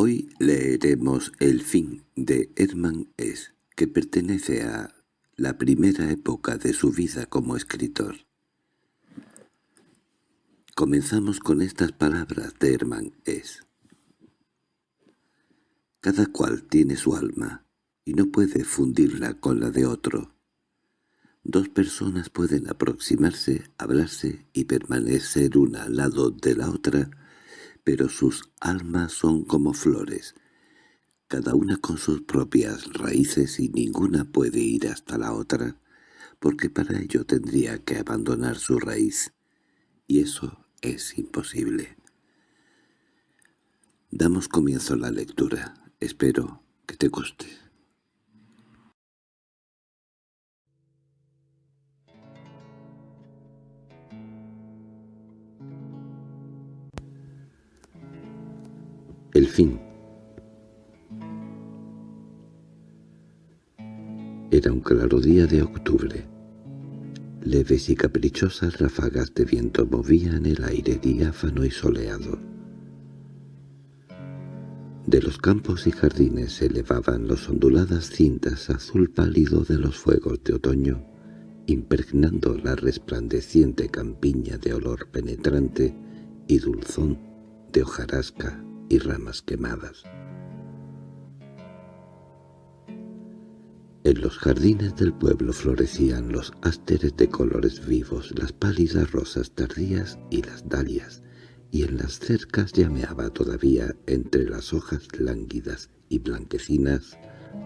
Hoy leeremos El fin de Hermann S., que pertenece a la primera época de su vida como escritor. Comenzamos con estas palabras de Hermann S. Cada cual tiene su alma, y no puede fundirla con la de otro. Dos personas pueden aproximarse, hablarse y permanecer una al lado de la otra, pero sus almas son como flores, cada una con sus propias raíces y ninguna puede ir hasta la otra, porque para ello tendría que abandonar su raíz, y eso es imposible. Damos comienzo a la lectura. Espero que te guste. El fin Era un claro día de octubre. Leves y caprichosas ráfagas de viento movían el aire diáfano y soleado. De los campos y jardines se elevaban las onduladas cintas azul pálido de los fuegos de otoño, impregnando la resplandeciente campiña de olor penetrante y dulzón de hojarasca y ramas quemadas. En los jardines del pueblo florecían los ásteres de colores vivos, las pálidas rosas tardías y las dalias, y en las cercas llameaba todavía entre las hojas lánguidas y blanquecinas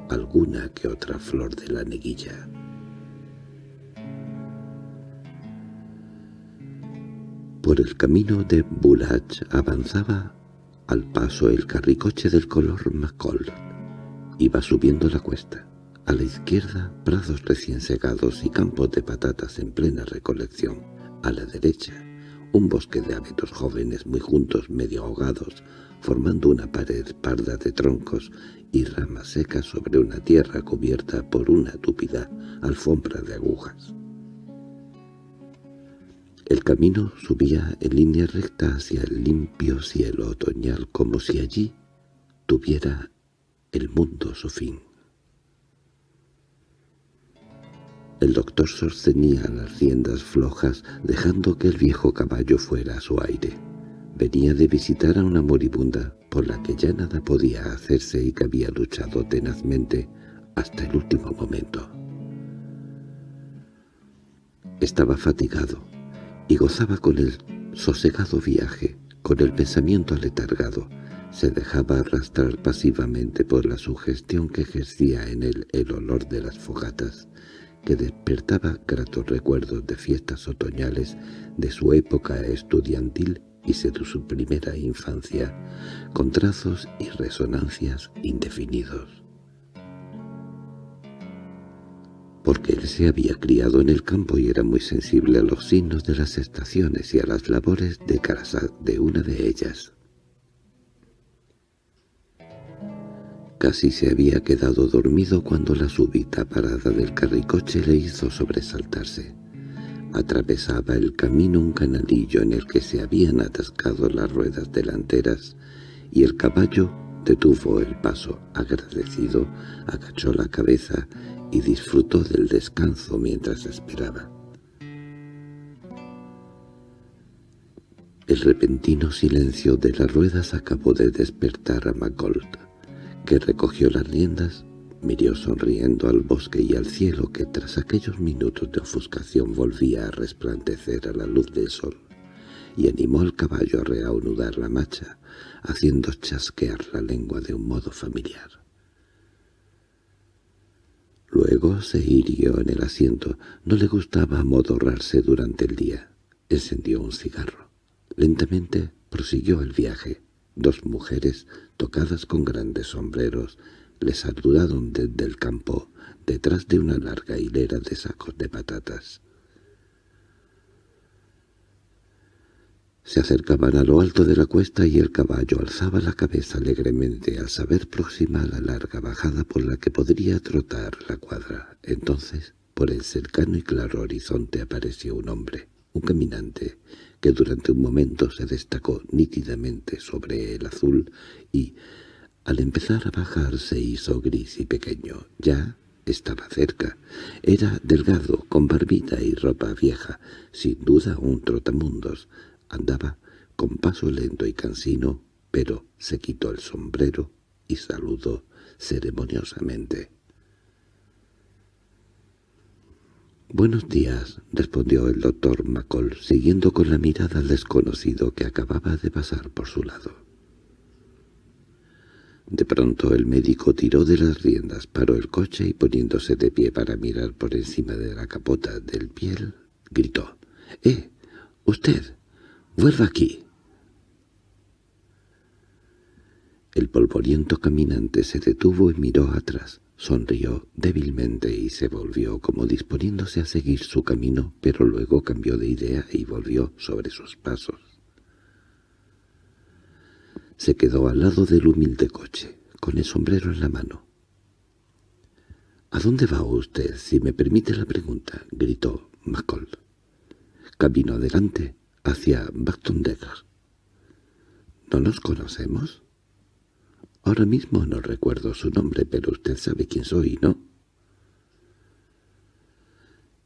alguna que otra flor de la neguilla. Por el camino de Bulach avanzaba al paso el carricoche del color macol. Iba subiendo la cuesta. A la izquierda, prados recién segados y campos de patatas en plena recolección. A la derecha, un bosque de abetos jóvenes muy juntos, medio ahogados, formando una pared parda de troncos y ramas secas sobre una tierra cubierta por una túpida alfombra de agujas. El camino subía en línea recta hacia el limpio cielo otoñal como si allí tuviera el mundo su fin. El doctor sostenía las riendas flojas, dejando que el viejo caballo fuera a su aire. Venía de visitar a una moribunda, por la que ya nada podía hacerse y que había luchado tenazmente hasta el último momento. Estaba fatigado, y gozaba con el sosegado viaje, con el pensamiento aletargado. Se dejaba arrastrar pasivamente por la sugestión que ejercía en él el olor de las fogatas, que despertaba gratos recuerdos de fiestas otoñales de su época estudiantil y de su primera infancia, con trazos y resonancias indefinidos. Porque él se había criado en el campo y era muy sensible a los signos de las estaciones y a las labores de casa de una de ellas. Casi se había quedado dormido cuando la súbita parada del carricoche le hizo sobresaltarse. Atravesaba el camino un canalillo en el que se habían atascado las ruedas delanteras y el caballo detuvo el paso. Agradecido, agachó la cabeza y disfrutó del descanso mientras esperaba. El repentino silencio de las ruedas acabó de despertar a Macolt, que recogió las riendas, miró sonriendo al bosque y al cielo que tras aquellos minutos de ofuscación volvía a resplandecer a la luz del sol, y animó al caballo a reanudar la marcha, haciendo chasquear la lengua de un modo familiar. Luego se hirió en el asiento. No le gustaba amodorrarse durante el día. Encendió un cigarro. Lentamente prosiguió el viaje. Dos mujeres, tocadas con grandes sombreros, le saludaron desde el campo, detrás de una larga hilera de sacos de patatas. Se acercaban a lo alto de la cuesta y el caballo alzaba la cabeza alegremente al saber próxima la larga bajada por la que podría trotar la cuadra. Entonces, por el cercano y claro horizonte apareció un hombre, un caminante, que durante un momento se destacó nítidamente sobre el azul y, Al empezar a bajar se hizo gris y pequeño. Ya estaba cerca. Era delgado, con barbita y ropa vieja, sin duda un trotamundos. Andaba con paso lento y cansino, pero se quitó el sombrero y saludó ceremoniosamente. «Buenos días», respondió el doctor Macol, siguiendo con la mirada al desconocido que acababa de pasar por su lado. De pronto el médico tiró de las riendas, paró el coche y poniéndose de pie para mirar por encima de la capota del piel, gritó, «¡Eh! ¡Usted! ¡Vuelva aquí!» El polvoriento caminante se detuvo y miró atrás. Sonrió débilmente y se volvió como disponiéndose a seguir su camino, pero luego cambió de idea y volvió sobre sus pasos. Se quedó al lado del humilde coche, con el sombrero en la mano. —¿A dónde va usted, si me permite la pregunta? —gritó McCall. —Camino adelante, hacia Degger. —¿No nos conocemos? Ahora mismo no recuerdo su nombre, pero usted sabe quién soy, ¿no?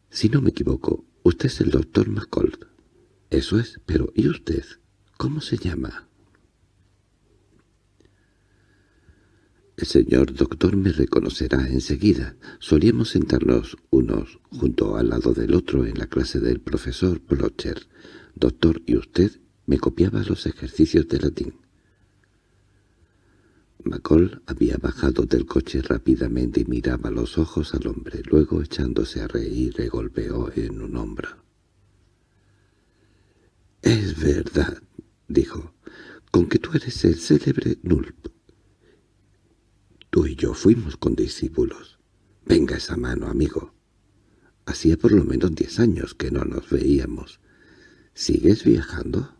Si no me equivoco, usted es el doctor McCall. Eso es, pero ¿y usted? ¿Cómo se llama? El señor doctor me reconocerá enseguida. Solíamos sentarnos unos junto al lado del otro en la clase del profesor Blocher. Doctor, y usted me copiaba los ejercicios de latín. McCall había bajado del coche rápidamente y miraba los ojos al hombre. Luego, echándose a reír, le golpeó en un hombro. «Es verdad», dijo, «con que tú eres el célebre Nulp. Tú y yo fuimos condiscípulos. Venga esa mano, amigo. Hacía por lo menos diez años que no nos veíamos. ¿Sigues viajando?»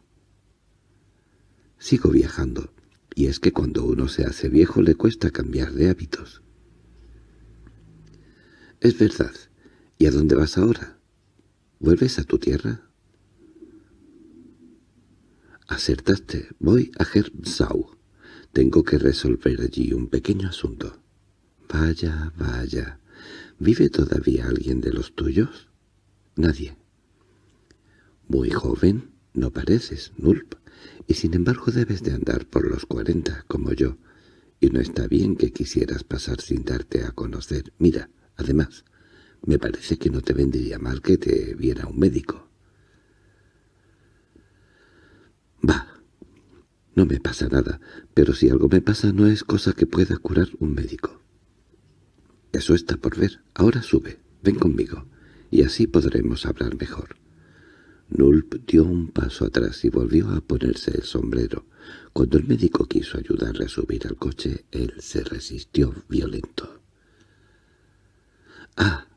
«Sigo viajando» y es que cuando uno se hace viejo le cuesta cambiar de hábitos. Es verdad. ¿Y a dónde vas ahora? ¿Vuelves a tu tierra? Acertaste. Voy a Herbsau. Tengo que resolver allí un pequeño asunto. Vaya, vaya. ¿Vive todavía alguien de los tuyos? Nadie. Muy joven, no pareces, Nulp y sin embargo debes de andar por los cuarenta, como yo, y no está bien que quisieras pasar sin darte a conocer. Mira, además, me parece que no te vendría mal que te viera un médico. Va, no me pasa nada, pero si algo me pasa no es cosa que pueda curar un médico. Eso está por ver. Ahora sube, ven conmigo, y así podremos hablar mejor. Nulp dio un paso atrás y volvió a ponerse el sombrero. Cuando el médico quiso ayudarle a subir al coche, él se resistió violento. «Ah,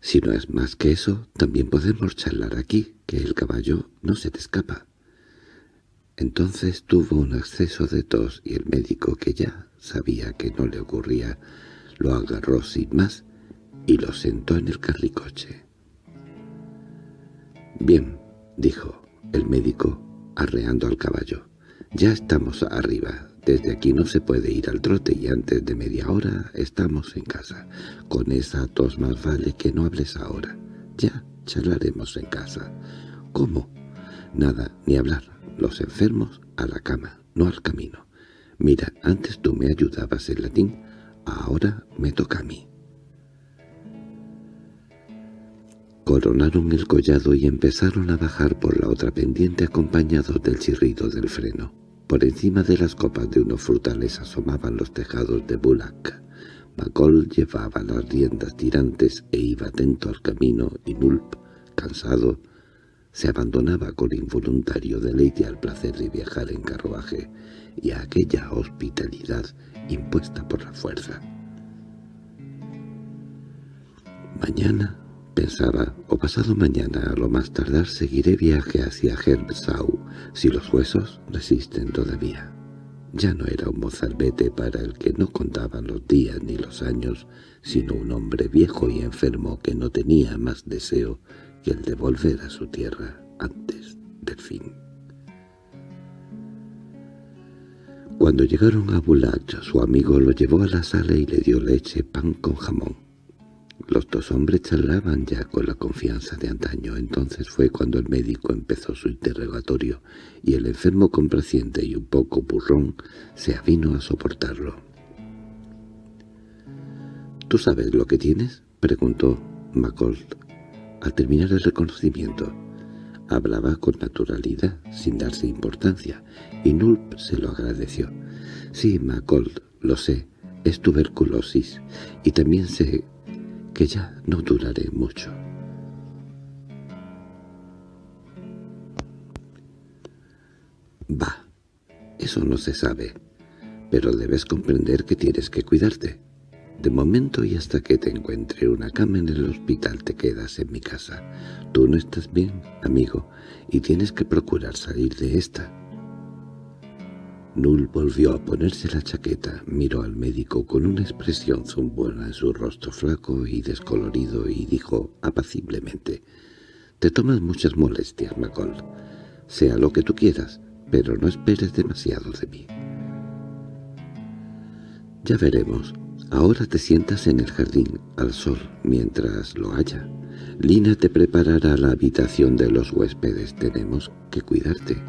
si no es más que eso, también podemos charlar aquí, que el caballo no se te escapa». Entonces tuvo un acceso de tos y el médico, que ya sabía que no le ocurría, lo agarró sin más y lo sentó en el carricoche. «Bien», dijo el médico, arreando al caballo. «Ya estamos arriba. Desde aquí no se puede ir al trote y antes de media hora estamos en casa. Con esa tos más vale que no hables ahora. Ya charlaremos en casa». «¿Cómo?» «Nada, ni hablar. Los enfermos a la cama, no al camino. Mira, antes tú me ayudabas en latín, ahora me toca a mí». Coronaron el collado y empezaron a bajar por la otra pendiente acompañados del chirrido del freno. Por encima de las copas de unos frutales asomaban los tejados de Bulak. Macol llevaba las riendas tirantes e iba atento al camino y Nulp, cansado, se abandonaba con involuntario deleite al placer de viajar en carruaje y a aquella hospitalidad impuesta por la fuerza. Mañana Pensaba, o pasado mañana a lo más tardar seguiré viaje hacia Herbsau, si los huesos resisten todavía. Ya no era un mozalbete para el que no contaban los días ni los años, sino un hombre viejo y enfermo que no tenía más deseo que el de volver a su tierra antes del fin. Cuando llegaron a Bulach, su amigo lo llevó a la sala y le dio leche, pan con jamón. Los dos hombres charlaban ya con la confianza de antaño. Entonces fue cuando el médico empezó su interrogatorio, y el enfermo complaciente y un poco burrón se avino a soportarlo. —¿Tú sabes lo que tienes? —preguntó Macold al terminar el reconocimiento. Hablaba con naturalidad, sin darse importancia, y Nulp se lo agradeció. «Sí, Macold, lo sé, es tuberculosis, y también sé que ya no duraré mucho». «Va, eso no se sabe, pero debes comprender que tienes que cuidarte. De momento y hasta que te encuentre una cama en el hospital te quedas en mi casa. Tú no estás bien, amigo, y tienes que procurar salir de esta. Null volvió a ponerse la chaqueta, miró al médico con una expresión zumbona en su rostro flaco y descolorido y dijo apaciblemente, «Te tomas muchas molestias, McCall. Sea lo que tú quieras, pero no esperes demasiado de mí». «Ya veremos», Ahora te sientas en el jardín, al sol, mientras lo haya. Lina te preparará la habitación de los huéspedes. Tenemos que cuidarte.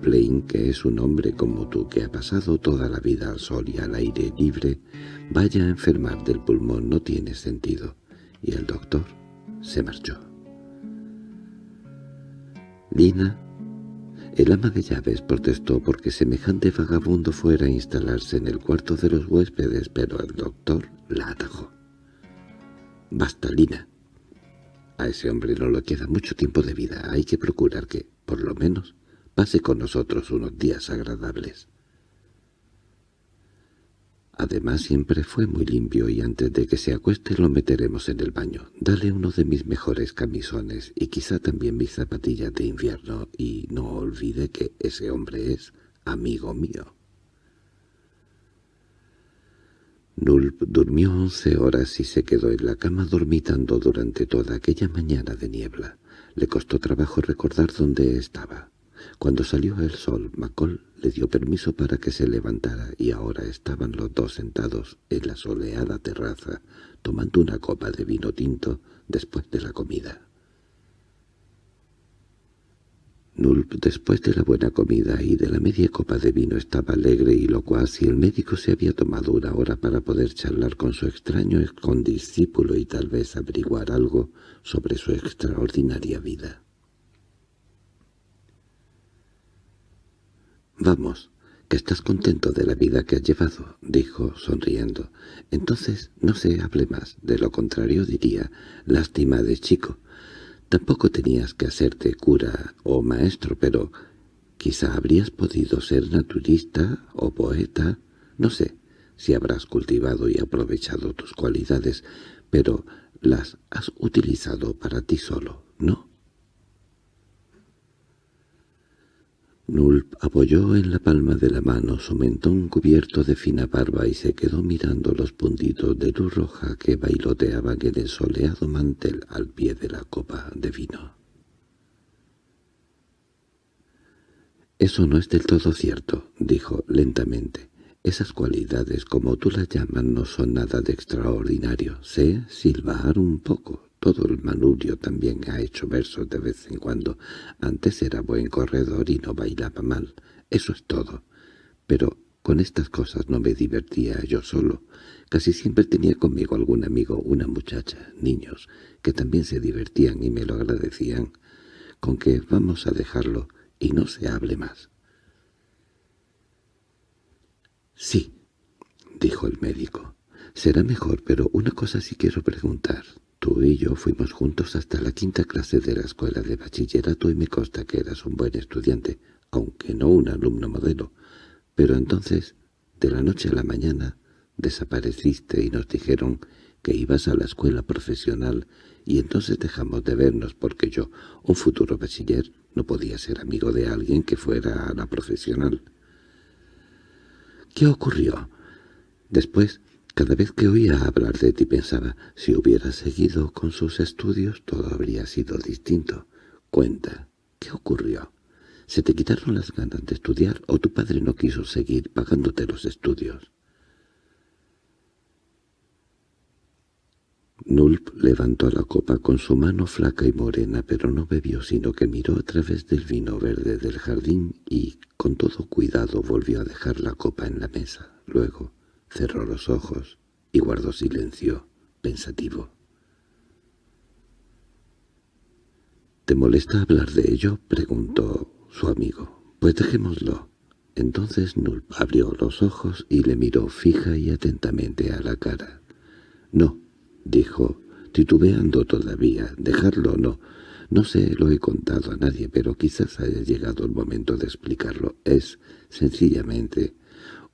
Plain, que es un hombre como tú que ha pasado toda la vida al sol y al aire libre, vaya a enfermar del pulmón no tiene sentido. Y el doctor se marchó. Lina el ama de llaves protestó porque semejante vagabundo fuera a instalarse en el cuarto de los huéspedes, pero el doctor la atajó. «Basta, Lina. A ese hombre no le queda mucho tiempo de vida. Hay que procurar que, por lo menos, pase con nosotros unos días agradables». Además siempre fue muy limpio y antes de que se acueste lo meteremos en el baño. Dale uno de mis mejores camisones y quizá también mis zapatillas de invierno y no olvide que ese hombre es amigo mío. Nulp durmió once horas y se quedó en la cama dormitando durante toda aquella mañana de niebla. Le costó trabajo recordar dónde estaba. Cuando salió el sol, Macol le dio permiso para que se levantara y ahora estaban los dos sentados en la soleada terraza, tomando una copa de vino tinto después de la comida. Nulp, después de la buena comida y de la media copa de vino, estaba alegre y locuaz y el médico se había tomado una hora para poder charlar con su extraño condiscípulo y tal vez averiguar algo sobre su extraordinaria vida. «Vamos, que estás contento de la vida que has llevado», dijo, sonriendo. «Entonces no se hable más, de lo contrario diría, lástima de chico. Tampoco tenías que hacerte cura o maestro, pero quizá habrías podido ser naturista o poeta, no sé si habrás cultivado y aprovechado tus cualidades, pero las has utilizado para ti solo, ¿no?» Nulp apoyó en la palma de la mano su mentón cubierto de fina barba y se quedó mirando los puntitos de luz roja que bailoteaban en el soleado mantel al pie de la copa de vino. «Eso no es del todo cierto», dijo lentamente. «Esas cualidades, como tú las llamas, no son nada de extraordinario. Sé silbar un poco, todo el manubrio también ha hecho versos de vez en cuando. Antes era buen corredor y no bailaba mal. Eso es todo. Pero con estas cosas no me divertía yo solo. Casi siempre tenía conmigo algún amigo, una muchacha, niños, que también se divertían y me lo agradecían. Con que vamos a dejarlo y no se hable más. —Sí —dijo el médico—, será mejor, pero una cosa sí quiero preguntar. Tú y yo fuimos juntos hasta la quinta clase de la escuela de bachillerato y me consta que eras un buen estudiante, aunque no un alumno modelo. Pero entonces, de la noche a la mañana, desapareciste y nos dijeron que ibas a la escuela profesional y entonces dejamos de vernos porque yo, un futuro bachiller, no podía ser amigo de alguien que fuera a la profesional. ¿Qué ocurrió? Después cada vez que oía hablar de ti pensaba, si hubiera seguido con sus estudios todo habría sido distinto. Cuenta, ¿qué ocurrió? ¿Se te quitaron las ganas de estudiar o tu padre no quiso seguir pagándote los estudios? Nulp levantó la copa con su mano flaca y morena, pero no bebió, sino que miró a través del vino verde del jardín y, con todo cuidado, volvió a dejar la copa en la mesa. Luego cerró los ojos y guardó silencio, pensativo. —¿Te molesta hablar de ello? —preguntó su amigo. —Pues dejémoslo. Entonces Nulp abrió los ojos y le miró fija y atentamente a la cara. —No —dijo, titubeando todavía—, dejarlo no. No se lo he contado a nadie, pero quizás haya llegado el momento de explicarlo. Es, sencillamente,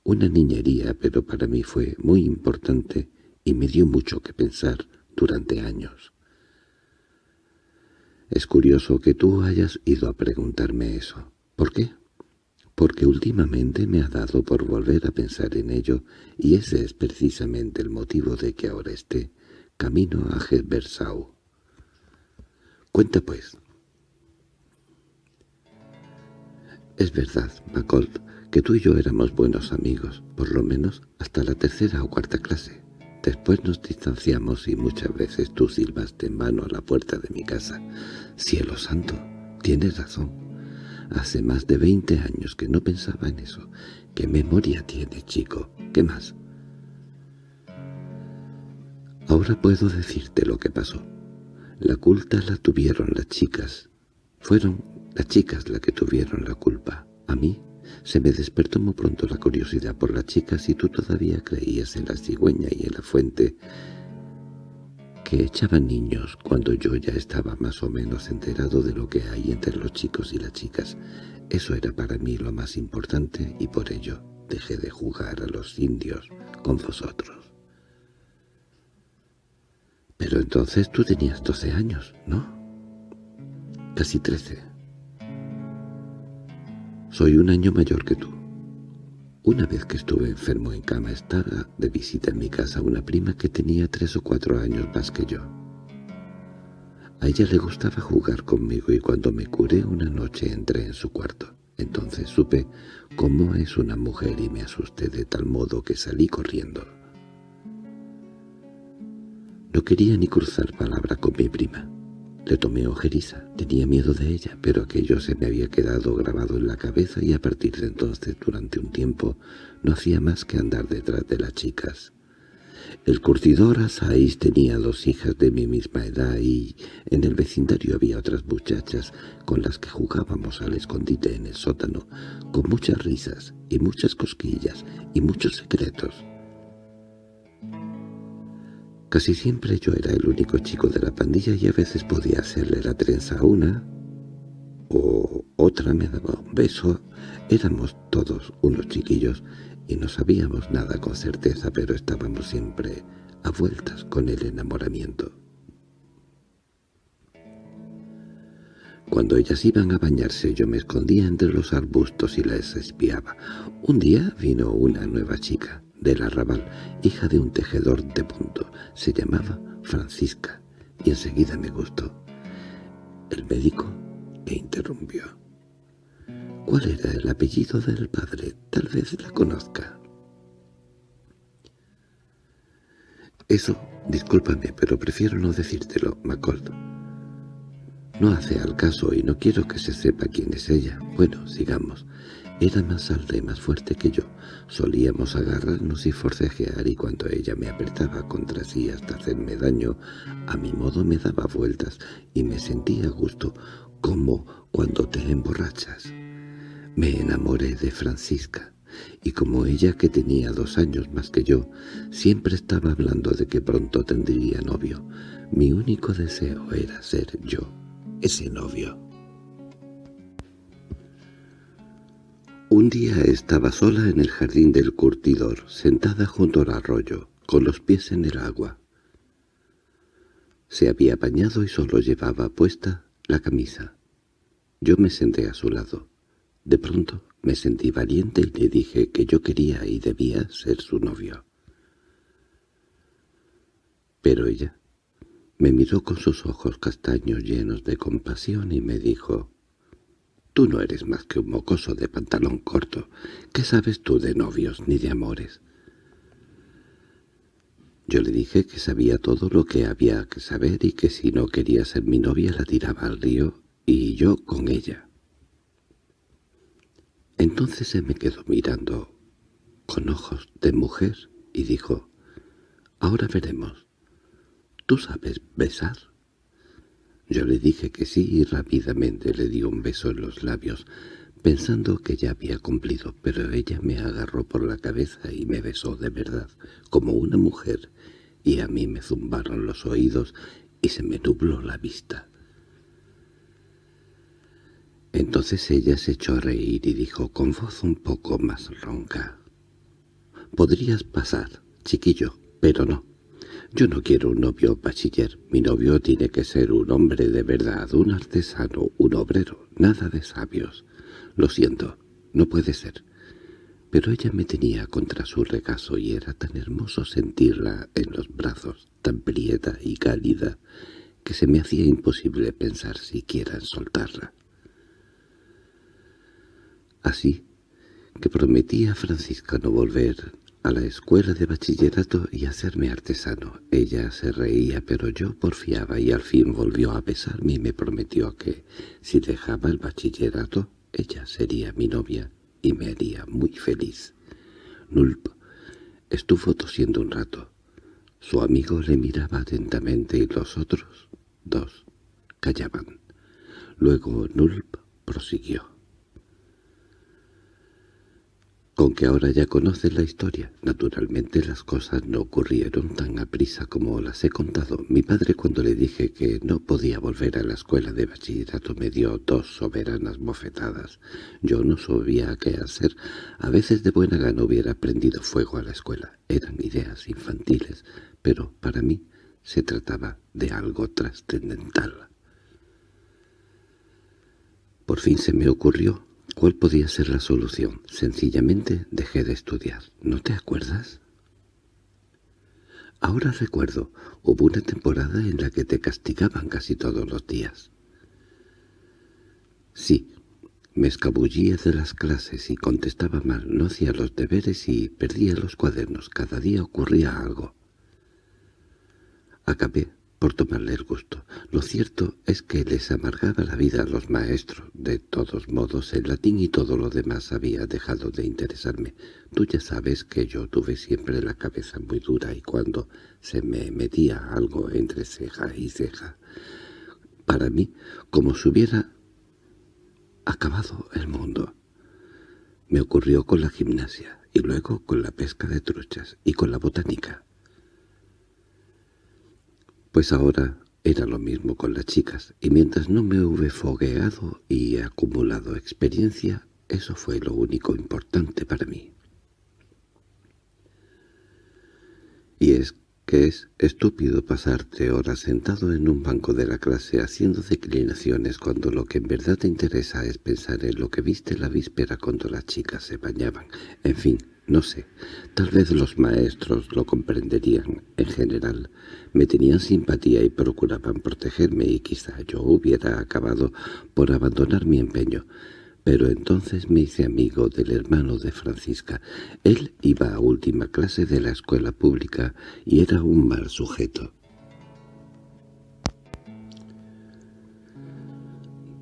una niñería, pero para mí fue muy importante y me dio mucho que pensar durante años. Es curioso que tú hayas ido a preguntarme eso. ¿Por qué? Porque últimamente me ha dado por volver a pensar en ello y ese es precisamente el motivo de que ahora esté camino a Hedversau. Cuenta pues. Es verdad, Macold, que tú y yo éramos buenos amigos, por lo menos hasta la tercera o cuarta clase. Después nos distanciamos y muchas veces tú silbaste en vano a la puerta de mi casa. Cielo santo, tienes razón. Hace más de veinte años que no pensaba en eso. ¿Qué memoria tiene, chico? ¿Qué más? Ahora puedo decirte lo que pasó. La culpa la tuvieron las chicas. Fueron las chicas las que tuvieron la culpa. A mí se me despertó muy pronto la curiosidad por las chicas y tú todavía creías en la cigüeña y en la fuente que echaban niños cuando yo ya estaba más o menos enterado de lo que hay entre los chicos y las chicas. Eso era para mí lo más importante y por ello dejé de jugar a los indios con vosotros. Pero entonces tú tenías doce años, ¿no? Casi trece. Soy un año mayor que tú. Una vez que estuve enfermo en cama estaba de visita en mi casa una prima que tenía tres o cuatro años más que yo. A ella le gustaba jugar conmigo y cuando me curé una noche entré en su cuarto. Entonces supe cómo es una mujer y me asusté de tal modo que salí corriendo. No quería ni cruzar palabra con mi prima. Le tomé ojeriza, tenía miedo de ella, pero aquello se me había quedado grabado en la cabeza y a partir de entonces, durante un tiempo, no hacía más que andar detrás de las chicas. El curtidor Asaís tenía dos hijas de mi misma edad y en el vecindario había otras muchachas con las que jugábamos al escondite en el sótano, con muchas risas y muchas cosquillas y muchos secretos. Casi siempre yo era el único chico de la pandilla y a veces podía hacerle la trenza a una, o otra me daba un beso. Éramos todos unos chiquillos y no sabíamos nada con certeza, pero estábamos siempre a vueltas con el enamoramiento. Cuando ellas iban a bañarse yo me escondía entre los arbustos y las espiaba. Un día vino una nueva chica del arrabal, hija de un tejedor de punto. Se llamaba Francisca, y enseguida me gustó. El médico me interrumpió. ¿Cuál era el apellido del padre? Tal vez la conozca. Eso, discúlpame, pero prefiero no decírtelo, Macold. No hace al caso y no quiero que se sepa quién es ella. Bueno, sigamos. Era más alta y más fuerte que yo. Solíamos agarrarnos y forcejear y cuando ella me apretaba contra sí hasta hacerme daño, a mi modo me daba vueltas y me sentía a gusto, como cuando te emborrachas. Me enamoré de Francisca, y como ella, que tenía dos años más que yo, siempre estaba hablando de que pronto tendría novio, mi único deseo era ser yo, ese novio. Un día estaba sola en el jardín del curtidor, sentada junto al arroyo, con los pies en el agua. Se había bañado y solo llevaba puesta la camisa. Yo me senté a su lado. De pronto me sentí valiente y le dije que yo quería y debía ser su novio. Pero ella me miró con sus ojos castaños llenos de compasión y me dijo, Tú no eres más que un mocoso de pantalón corto. ¿Qué sabes tú de novios ni de amores? Yo le dije que sabía todo lo que había que saber y que si no quería ser mi novia la tiraba al río y yo con ella. Entonces se me quedó mirando con ojos de mujer y dijo, «Ahora veremos. ¿Tú sabes besar?» Yo le dije que sí y rápidamente le di un beso en los labios, pensando que ya había cumplido, pero ella me agarró por la cabeza y me besó de verdad, como una mujer, y a mí me zumbaron los oídos y se me nubló la vista. Entonces ella se echó a reír y dijo con voz un poco más ronca, «Podrías pasar, chiquillo, pero no. Yo no quiero un novio bachiller. Mi novio tiene que ser un hombre de verdad, un artesano, un obrero, nada de sabios. Lo siento, no puede ser. Pero ella me tenía contra su regazo y era tan hermoso sentirla en los brazos, tan prieta y cálida, que se me hacía imposible pensar siquiera en soltarla. Así que prometí a Francisca no volver a la escuela de bachillerato y hacerme artesano. Ella se reía, pero yo porfiaba y al fin volvió a besarme y me prometió que, si dejaba el bachillerato, ella sería mi novia y me haría muy feliz. Nulp estuvo tosiendo un rato. Su amigo le miraba atentamente y los otros dos callaban. Luego Nulp prosiguió. Con que ahora ya conoces la historia. Naturalmente las cosas no ocurrieron tan a prisa como las he contado. Mi padre cuando le dije que no podía volver a la escuela de bachillerato me dio dos soberanas bofetadas. Yo no sabía qué hacer. A veces de buena gana hubiera prendido fuego a la escuela. Eran ideas infantiles, pero para mí se trataba de algo trascendental. Por fin se me ocurrió ¿Cuál podía ser la solución? Sencillamente dejé de estudiar. ¿No te acuerdas? Ahora recuerdo, hubo una temporada en la que te castigaban casi todos los días. Sí, me escabullía de las clases y contestaba mal, no hacía los deberes y perdía los cuadernos. Cada día ocurría algo. Acabé por tomarle el gusto. Lo cierto es que les amargaba la vida a los maestros. De todos modos, el latín y todo lo demás había dejado de interesarme. Tú ya sabes que yo tuve siempre la cabeza muy dura y cuando se me metía algo entre ceja y ceja, para mí, como si hubiera acabado el mundo. Me ocurrió con la gimnasia, y luego con la pesca de truchas, y con la botánica. Pues ahora era lo mismo con las chicas, y mientras no me hube fogueado y acumulado experiencia, eso fue lo único importante para mí. Y es que es estúpido pasarte horas sentado en un banco de la clase haciendo declinaciones cuando lo que en verdad te interesa es pensar en lo que viste la víspera cuando las chicas se bañaban. En fin, no sé, tal vez los maestros lo comprenderían. En general, me tenían simpatía y procuraban protegerme y quizá yo hubiera acabado por abandonar mi empeño. Pero entonces me hice amigo del hermano de Francisca. Él iba a última clase de la escuela pública y era un mal sujeto.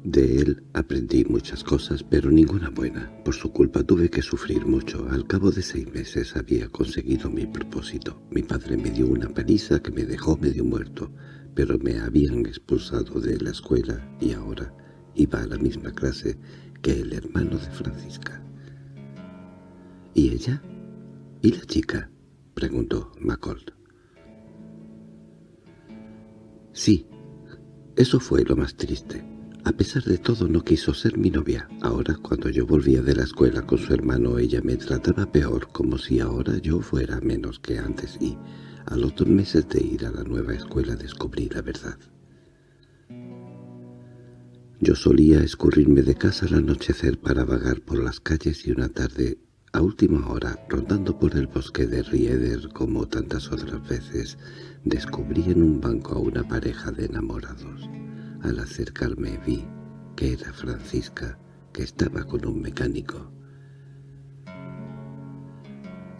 De él aprendí muchas cosas, pero ninguna buena. Por su culpa tuve que sufrir mucho. Al cabo de seis meses había conseguido mi propósito. Mi padre me dio una paliza que me dejó medio muerto, pero me habían expulsado de la escuela y ahora iba a la misma clase que el hermano de Francisca. ¿Y ella? ¿Y la chica? preguntó Macold. Sí, eso fue lo más triste. A pesar de todo no quiso ser mi novia. Ahora, cuando yo volvía de la escuela con su hermano, ella me trataba peor, como si ahora yo fuera menos que antes, y a los dos meses de ir a la nueva escuela descubrí la verdad. Yo solía escurrirme de casa al anochecer para vagar por las calles y una tarde, a última hora, rondando por el bosque de Rieder como tantas otras veces, descubrí en un banco a una pareja de enamorados. Al acercarme vi que era Francisca que estaba con un mecánico.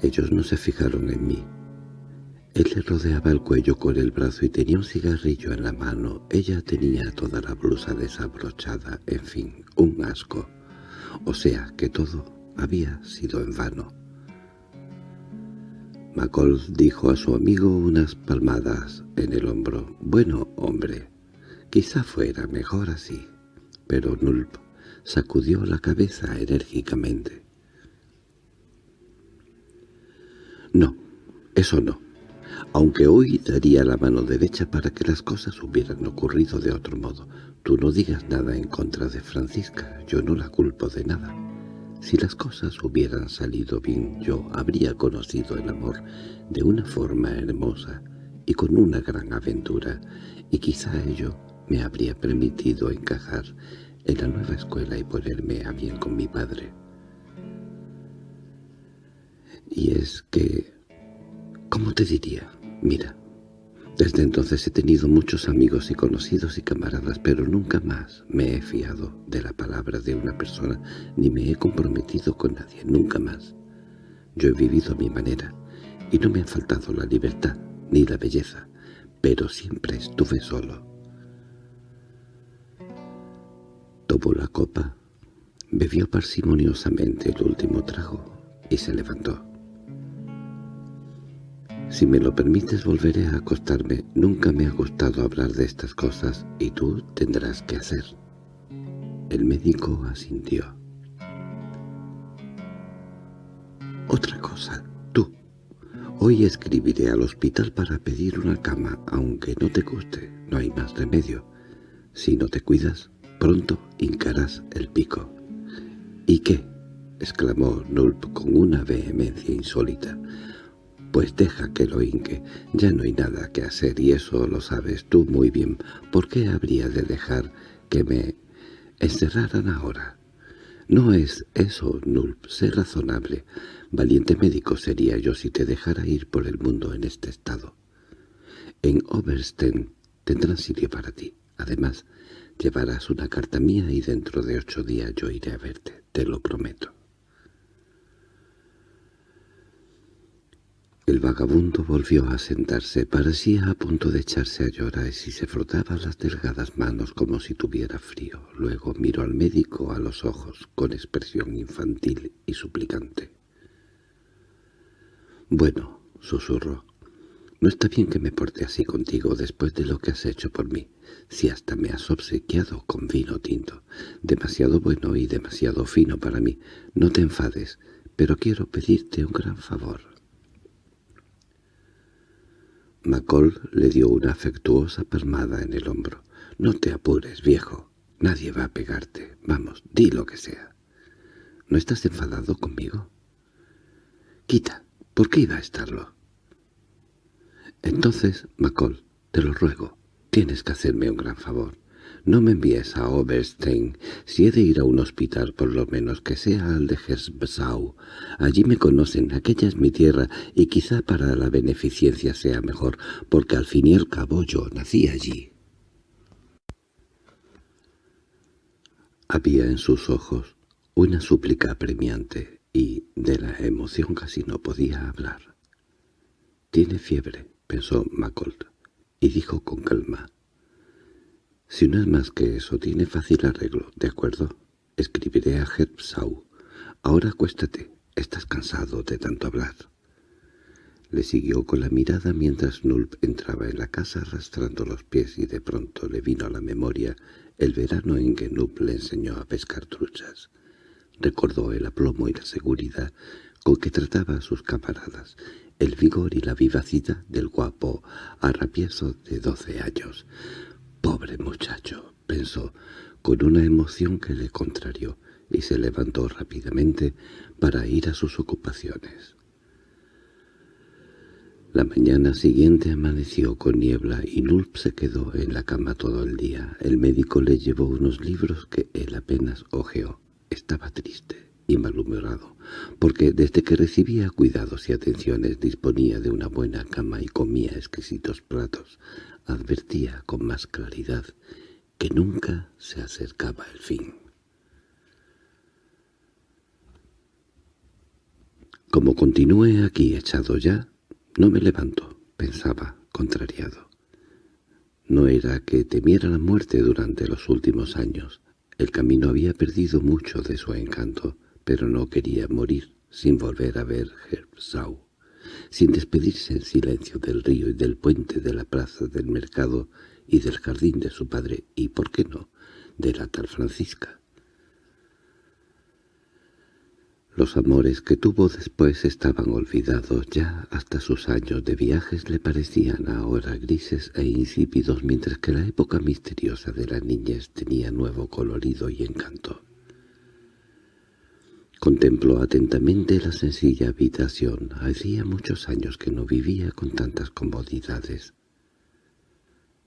Ellos no se fijaron en mí. Él le rodeaba el cuello con el brazo y tenía un cigarrillo en la mano. Ella tenía toda la blusa desabrochada, en fin, un asco. O sea que todo había sido en vano. Macoll dijo a su amigo unas palmadas en el hombro. «Bueno, hombre, quizá fuera mejor así». Pero Nulp sacudió la cabeza enérgicamente. «No, eso no aunque hoy daría la mano derecha para que las cosas hubieran ocurrido de otro modo. Tú no digas nada en contra de Francisca, yo no la culpo de nada. Si las cosas hubieran salido bien, yo habría conocido el amor de una forma hermosa y con una gran aventura, y quizá ello me habría permitido encajar en la nueva escuela y ponerme a bien con mi padre. Y es que... ¿Cómo te diría? Mira, desde entonces he tenido muchos amigos y conocidos y camaradas, pero nunca más me he fiado de la palabra de una persona, ni me he comprometido con nadie, nunca más. Yo he vivido a mi manera, y no me ha faltado la libertad ni la belleza, pero siempre estuve solo. Tomó la copa, bebió parsimoniosamente el último trago y se levantó. Si me lo permites volveré a acostarme. Nunca me ha gustado hablar de estas cosas y tú tendrás que hacer. El médico asintió. Otra cosa, tú. Hoy escribiré al hospital para pedir una cama, aunque no te guste, no hay más remedio. Si no te cuidas, pronto hincarás el pico. —¿Y qué? —exclamó Nulp con una vehemencia insólita. Pues deja que lo hinque, ya no hay nada que hacer y eso lo sabes tú muy bien. ¿Por qué habría de dejar que me encerraran ahora? No es eso, Nulp, sé razonable. Valiente médico sería yo si te dejara ir por el mundo en este estado. En Obersten tendrán sitio para ti. Además, llevarás una carta mía y dentro de ocho días yo iré a verte, te lo prometo. El vagabundo volvió a sentarse, parecía a punto de echarse a llorar y se frotaba las delgadas manos como si tuviera frío. Luego miró al médico a los ojos con expresión infantil y suplicante. «Bueno», susurró, «no está bien que me porte así contigo después de lo que has hecho por mí, si hasta me has obsequiado con vino tinto. Demasiado bueno y demasiado fino para mí. No te enfades, pero quiero pedirte un gran favor». Macoll le dio una afectuosa palmada en el hombro. «No te apures, viejo. Nadie va a pegarte. Vamos, di lo que sea. ¿No estás enfadado conmigo?» «Quita. ¿Por qué iba a estarlo?» «Entonces, Macoll, te lo ruego, tienes que hacerme un gran favor. No me envíes a Oberstein. Si he de ir a un hospital, por lo menos que sea al de Hersbsau. Allí me conocen, aquella es mi tierra, y quizá para la beneficencia sea mejor, porque al fin y al cabo yo nací allí. Había en sus ojos una súplica apremiante, y de la emoción casi no podía hablar. «Tiene fiebre», pensó Macolt, y dijo con calma, si no es más que eso, tiene fácil arreglo, ¿de acuerdo? Escribiré a Herbsau. Ahora acuéstate, estás cansado de tanto hablar. Le siguió con la mirada mientras Nulp entraba en la casa arrastrando los pies y de pronto le vino a la memoria el verano en que Nulp le enseñó a pescar truchas. Recordó el aplomo y la seguridad con que trataba a sus camaradas, el vigor y la vivacidad del guapo arrapiezo de doce años. «Pobre muchacho», pensó, con una emoción que le contrarió, y se levantó rápidamente para ir a sus ocupaciones. La mañana siguiente amaneció con niebla y Nulp se quedó en la cama todo el día. El médico le llevó unos libros que él apenas ojeó. Estaba triste y malhumorado, porque desde que recibía cuidados y atenciones disponía de una buena cama y comía exquisitos platos, advertía con más claridad que nunca se acercaba el fin. Como continúe aquí echado ya, no me levanto, pensaba, contrariado. No era que temiera la muerte durante los últimos años. El camino había perdido mucho de su encanto pero no quería morir sin volver a ver Herbsau, sin despedirse en silencio del río y del puente de la plaza del mercado y del jardín de su padre, y, ¿por qué no?, de la tal Francisca. Los amores que tuvo después estaban olvidados ya, hasta sus años de viajes le parecían ahora grises e insípidos, mientras que la época misteriosa de la niñez tenía nuevo colorido y encanto. Contempló atentamente la sencilla habitación. Hacía muchos años que no vivía con tantas comodidades.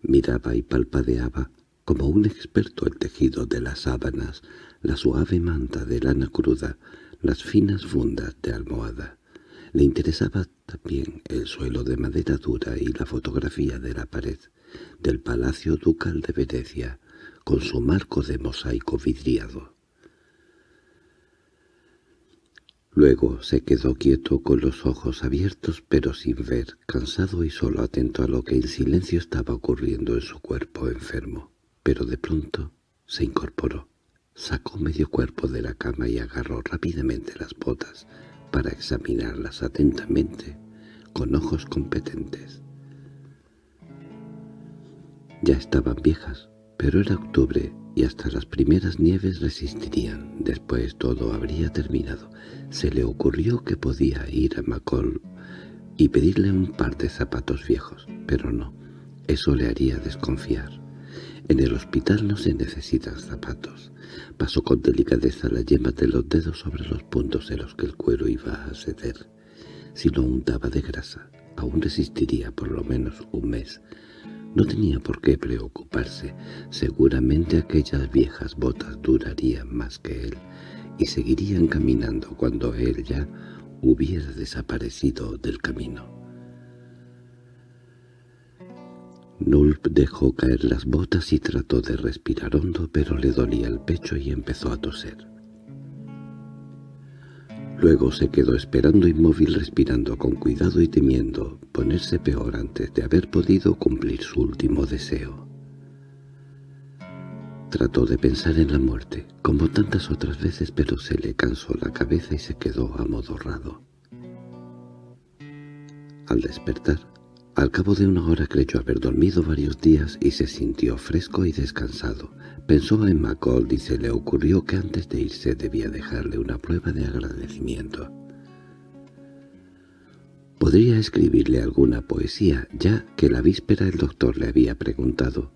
Miraba y palpadeaba, como un experto el tejido de las sábanas, la suave manta de lana cruda, las finas fundas de almohada. Le interesaba también el suelo de madera dura y la fotografía de la pared del Palacio Ducal de Venecia, con su marco de mosaico vidriado. Luego se quedó quieto con los ojos abiertos pero sin ver, cansado y solo atento a lo que en silencio estaba ocurriendo en su cuerpo enfermo. Pero de pronto se incorporó, sacó medio cuerpo de la cama y agarró rápidamente las botas para examinarlas atentamente, con ojos competentes. Ya estaban viejas, pero era octubre y hasta las primeras nieves resistirían. Después todo habría terminado. Se le ocurrió que podía ir a Macol y pedirle un par de zapatos viejos, pero no, eso le haría desconfiar. En el hospital no se necesitan zapatos. Pasó con delicadeza la yema de los dedos sobre los puntos en los que el cuero iba a ceder. Si lo untaba de grasa, aún resistiría por lo menos un mes, no tenía por qué preocuparse. Seguramente aquellas viejas botas durarían más que él y seguirían caminando cuando él ya hubiera desaparecido del camino. Nulp dejó caer las botas y trató de respirar hondo, pero le dolía el pecho y empezó a toser. Luego se quedó esperando inmóvil respirando con cuidado y temiendo ponerse peor antes de haber podido cumplir su último deseo. Trató de pensar en la muerte, como tantas otras veces, pero se le cansó la cabeza y se quedó amodorrado. Al despertar, al cabo de una hora creyó haber dormido varios días y se sintió fresco y descansado. Pensó en Macold y se le ocurrió que antes de irse debía dejarle una prueba de agradecimiento. Podría escribirle alguna poesía, ya que la víspera el doctor le había preguntado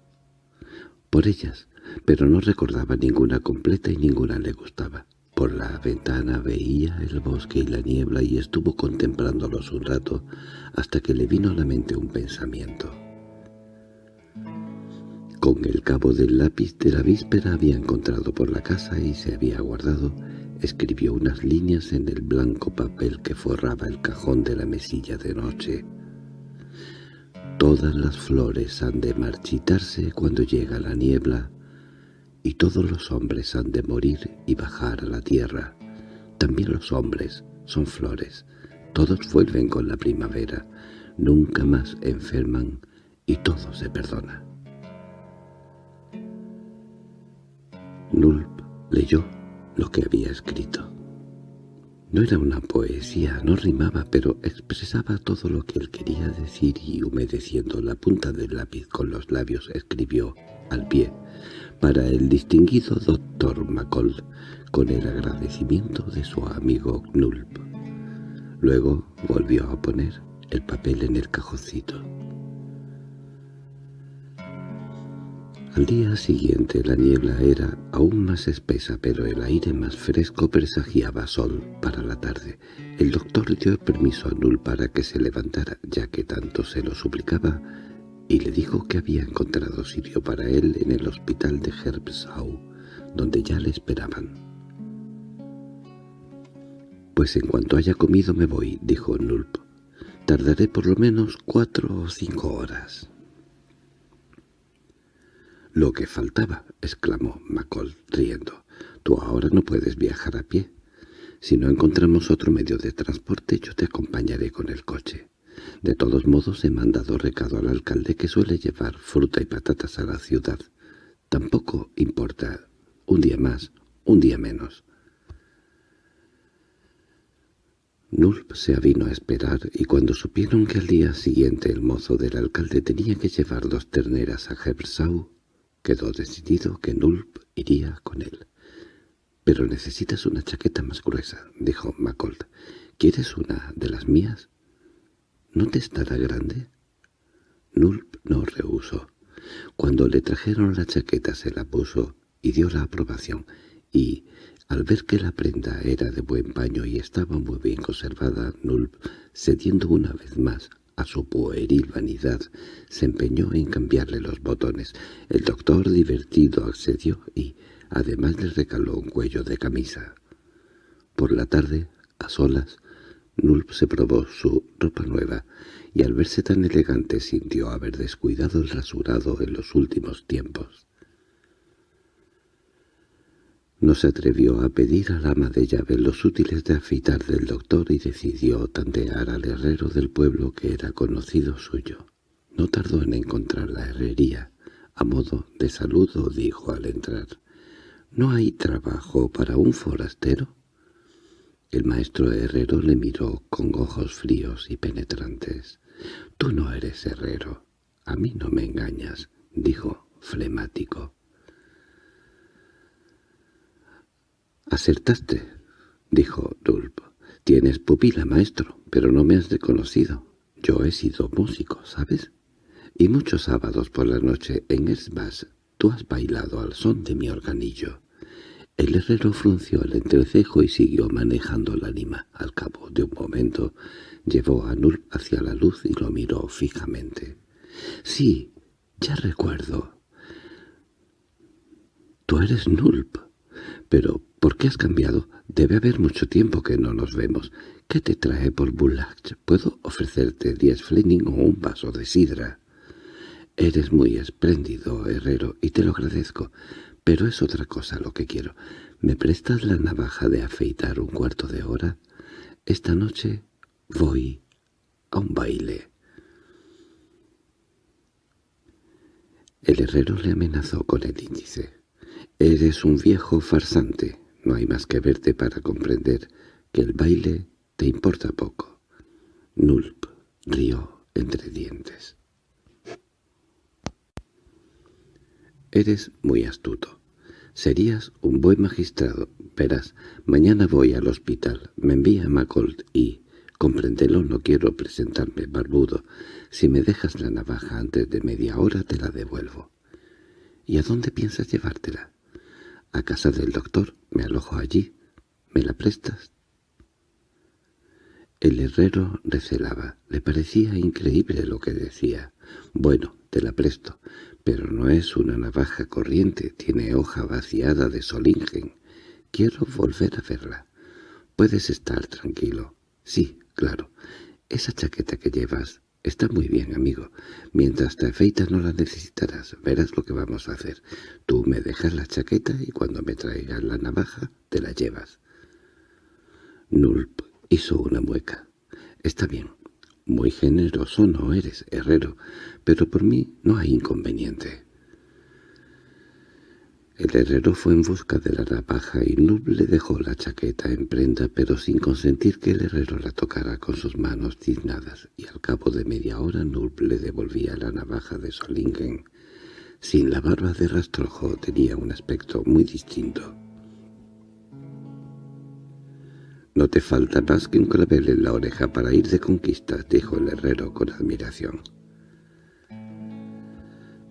por ellas, pero no recordaba ninguna completa y ninguna le gustaba. Por la ventana veía el bosque y la niebla y estuvo contemplándolos un rato hasta que le vino a la mente un pensamiento. Con el cabo del lápiz de la víspera había encontrado por la casa y se había guardado, escribió unas líneas en el blanco papel que forraba el cajón de la mesilla de noche. Todas las flores han de marchitarse cuando llega la niebla, y todos los hombres han de morir y bajar a la tierra. También los hombres son flores, todos vuelven con la primavera, nunca más enferman y todo se perdona. Nulp leyó lo que había escrito. No era una poesía, no rimaba, pero expresaba todo lo que él quería decir y humedeciendo la punta del lápiz con los labios escribió al pie para el distinguido doctor Macold, con el agradecimiento de su amigo Knulp. Luego volvió a poner el papel en el cajoncito. Al día siguiente la niebla era aún más espesa, pero el aire más fresco presagiaba sol para la tarde. El doctor dio permiso a Null para que se levantara, ya que tanto se lo suplicaba, y le dijo que había encontrado sitio para él en el hospital de Herbsau, donde ya le esperaban. «Pues en cuanto haya comido me voy», dijo Nulp. «Tardaré por lo menos cuatro o cinco horas». «Lo que faltaba», exclamó Macoll, riendo. «Tú ahora no puedes viajar a pie. Si no encontramos otro medio de transporte, yo te acompañaré con el coche. De todos modos he mandado recado al alcalde que suele llevar fruta y patatas a la ciudad. Tampoco importa. Un día más, un día menos. Nulp se avino a esperar y cuando supieron que al día siguiente el mozo del alcalde tenía que llevar dos terneras a Hebersau, quedó decidido que Nulp iría con él. «Pero necesitas una chaqueta más gruesa», dijo Macold. «¿Quieres una de las mías?» «¿No te estará grande?» Nulp no rehusó. Cuando le trajeron la chaqueta se la puso y dio la aprobación, y, al ver que la prenda era de buen paño y estaba muy bien conservada, Nulp, cediendo una vez más a su pueril vanidad, se empeñó en cambiarle los botones. El doctor, divertido, accedió y, Además le recaló un cuello de camisa. Por la tarde, a solas, Nulp se probó su ropa nueva, y al verse tan elegante sintió haber descuidado el rasurado en los últimos tiempos. No se atrevió a pedir al ama de llave los útiles de afeitar del doctor y decidió tantear al herrero del pueblo que era conocido suyo. No tardó en encontrar la herrería. A modo de saludo dijo al entrar. ¿No hay trabajo para un forastero? El maestro herrero le miró con ojos fríos y penetrantes. «Tú no eres herrero. A mí no me engañas», dijo flemático. «Acertaste», dijo Dulp. «Tienes pupila, maestro, pero no me has reconocido. Yo he sido músico, ¿sabes? Y muchos sábados por la noche en Esbas tú has bailado al son de mi organillo». El herrero frunció el entrecejo y siguió manejando la lima. Al cabo de un momento llevó a Nulp hacia la luz y lo miró fijamente. «Sí, ya recuerdo. Tú eres Nulp. Pero, ¿por qué has cambiado? Debe haber mucho tiempo que no nos vemos. ¿Qué te trae por Bullach? ¿Puedo ofrecerte diez flening o un vaso de sidra?» «Eres muy espléndido, herrero, y te lo agradezco. Pero es otra cosa lo que quiero. ¿Me prestas la navaja de afeitar un cuarto de hora? Esta noche voy a un baile. El herrero le amenazó con el índice. «Eres un viejo farsante. No hay más que verte para comprender que el baile te importa poco». Nulp rió entre dientes. «Eres muy astuto. Serías un buen magistrado. Verás, mañana voy al hospital. Me envía Macolt y... Compréndelo, no quiero presentarme barbudo. Si me dejas la navaja antes de media hora te la devuelvo. ¿Y a dónde piensas llevártela? A casa del doctor. Me alojo allí. ¿Me la prestas? El herrero recelaba. Le parecía increíble lo que decía. Bueno, te la presto, pero no es una navaja corriente, tiene hoja vaciada de solingen. Quiero volver a verla. Puedes estar tranquilo. Sí, claro. Esa chaqueta que llevas está muy bien, amigo. Mientras te afeitas no la necesitarás. Verás lo que vamos a hacer. Tú me dejas la chaqueta y cuando me traigas la navaja te la llevas. Nulp hizo una mueca. Está bien. Muy generoso no eres, herrero, pero por mí no hay inconveniente. El herrero fue en busca de la navaja y Nub le dejó la chaqueta en prenda, pero sin consentir que el herrero la tocara con sus manos tiznadas, y al cabo de media hora Nub le devolvía la navaja de Solingen. Sin la barba de rastrojo tenía un aspecto muy distinto. «No te falta más que un clavel en la oreja para ir de conquista», dijo el herrero con admiración.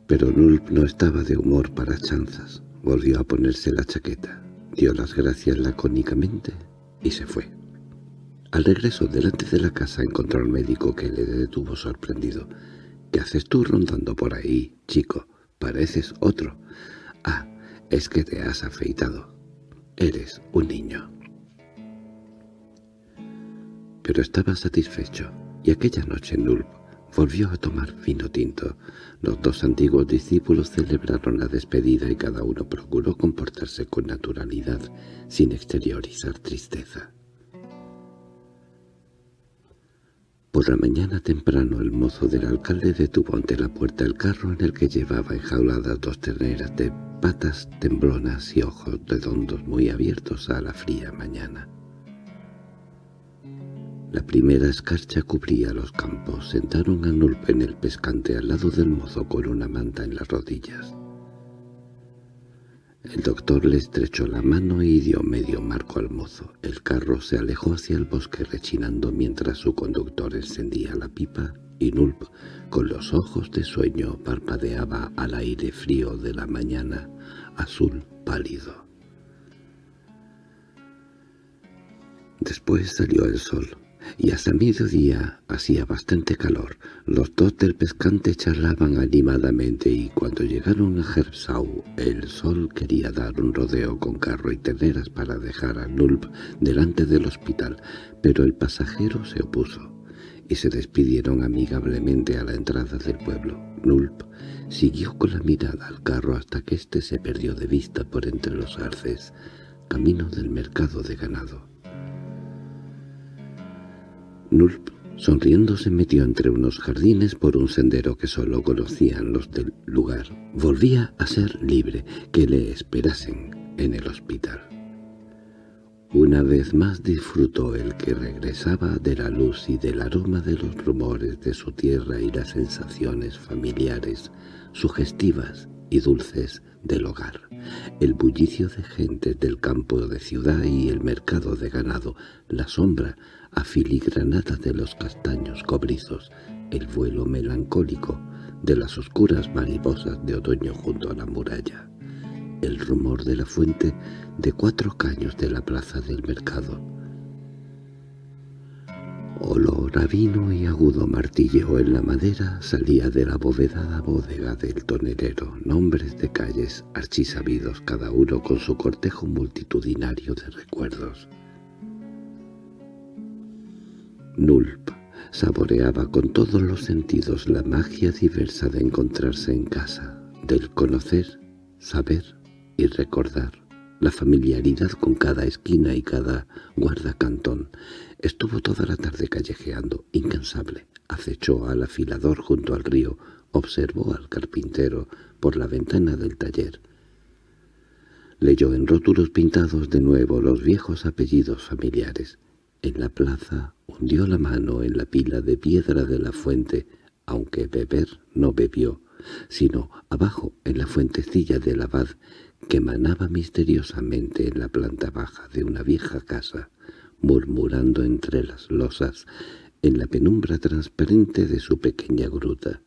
Pero Nulp no estaba de humor para chanzas. Volvió a ponerse la chaqueta, dio las gracias lacónicamente y se fue. Al regreso delante de la casa encontró al médico que le detuvo sorprendido. «¿Qué haces tú rondando por ahí, chico? Pareces otro. Ah, es que te has afeitado. Eres un niño» pero estaba satisfecho, y aquella noche Nulp volvió a tomar vino tinto. Los dos antiguos discípulos celebraron la despedida y cada uno procuró comportarse con naturalidad, sin exteriorizar tristeza. Por la mañana temprano el mozo del alcalde detuvo ante la puerta el carro en el que llevaba enjauladas dos terneras de patas temblonas y ojos redondos muy abiertos a la fría mañana. La primera escarcha cubría los campos. Sentaron a Nulp en el pescante al lado del mozo con una manta en las rodillas. El doctor le estrechó la mano y dio medio marco al mozo. El carro se alejó hacia el bosque rechinando mientras su conductor encendía la pipa y Nulp, con los ojos de sueño, parpadeaba al aire frío de la mañana, azul pálido. Después salió el sol y hasta mediodía hacía bastante calor. Los dos del pescante charlaban animadamente y cuando llegaron a Herbsau el sol quería dar un rodeo con carro y terneras para dejar a Nulp delante del hospital, pero el pasajero se opuso y se despidieron amigablemente a la entrada del pueblo. Nulp siguió con la mirada al carro hasta que éste se perdió de vista por entre los arces, camino del mercado de ganado. Nulp, sonriendo, se metió entre unos jardines por un sendero que solo conocían los del lugar. Volvía a ser libre, que le esperasen en el hospital. Una vez más disfrutó el que regresaba de la luz y del aroma de los rumores de su tierra y las sensaciones familiares, sugestivas y dulces del hogar, el bullicio de gente del campo de ciudad y el mercado de ganado, la sombra afiligranada de los castaños cobrizos, el vuelo melancólico de las oscuras mariposas de otoño junto a la muralla, el rumor de la fuente de cuatro caños de la plaza del mercado. Olor a vino y agudo martilleo en la madera salía de la bovedada bodega del tonelero, nombres de calles archisabidos cada uno con su cortejo multitudinario de recuerdos. Nulp saboreaba con todos los sentidos la magia diversa de encontrarse en casa, del conocer, saber y recordar, la familiaridad con cada esquina y cada guardacantón. Estuvo toda la tarde callejeando, incansable, acechó al afilador junto al río, observó al carpintero por la ventana del taller. Leyó en rótulos pintados de nuevo los viejos apellidos familiares. En la plaza hundió la mano en la pila de piedra de la fuente, aunque beber no bebió, sino abajo en la fuentecilla del abad que manaba misteriosamente en la planta baja de una vieja casa, murmurando entre las losas en la penumbra transparente de su pequeña gruta.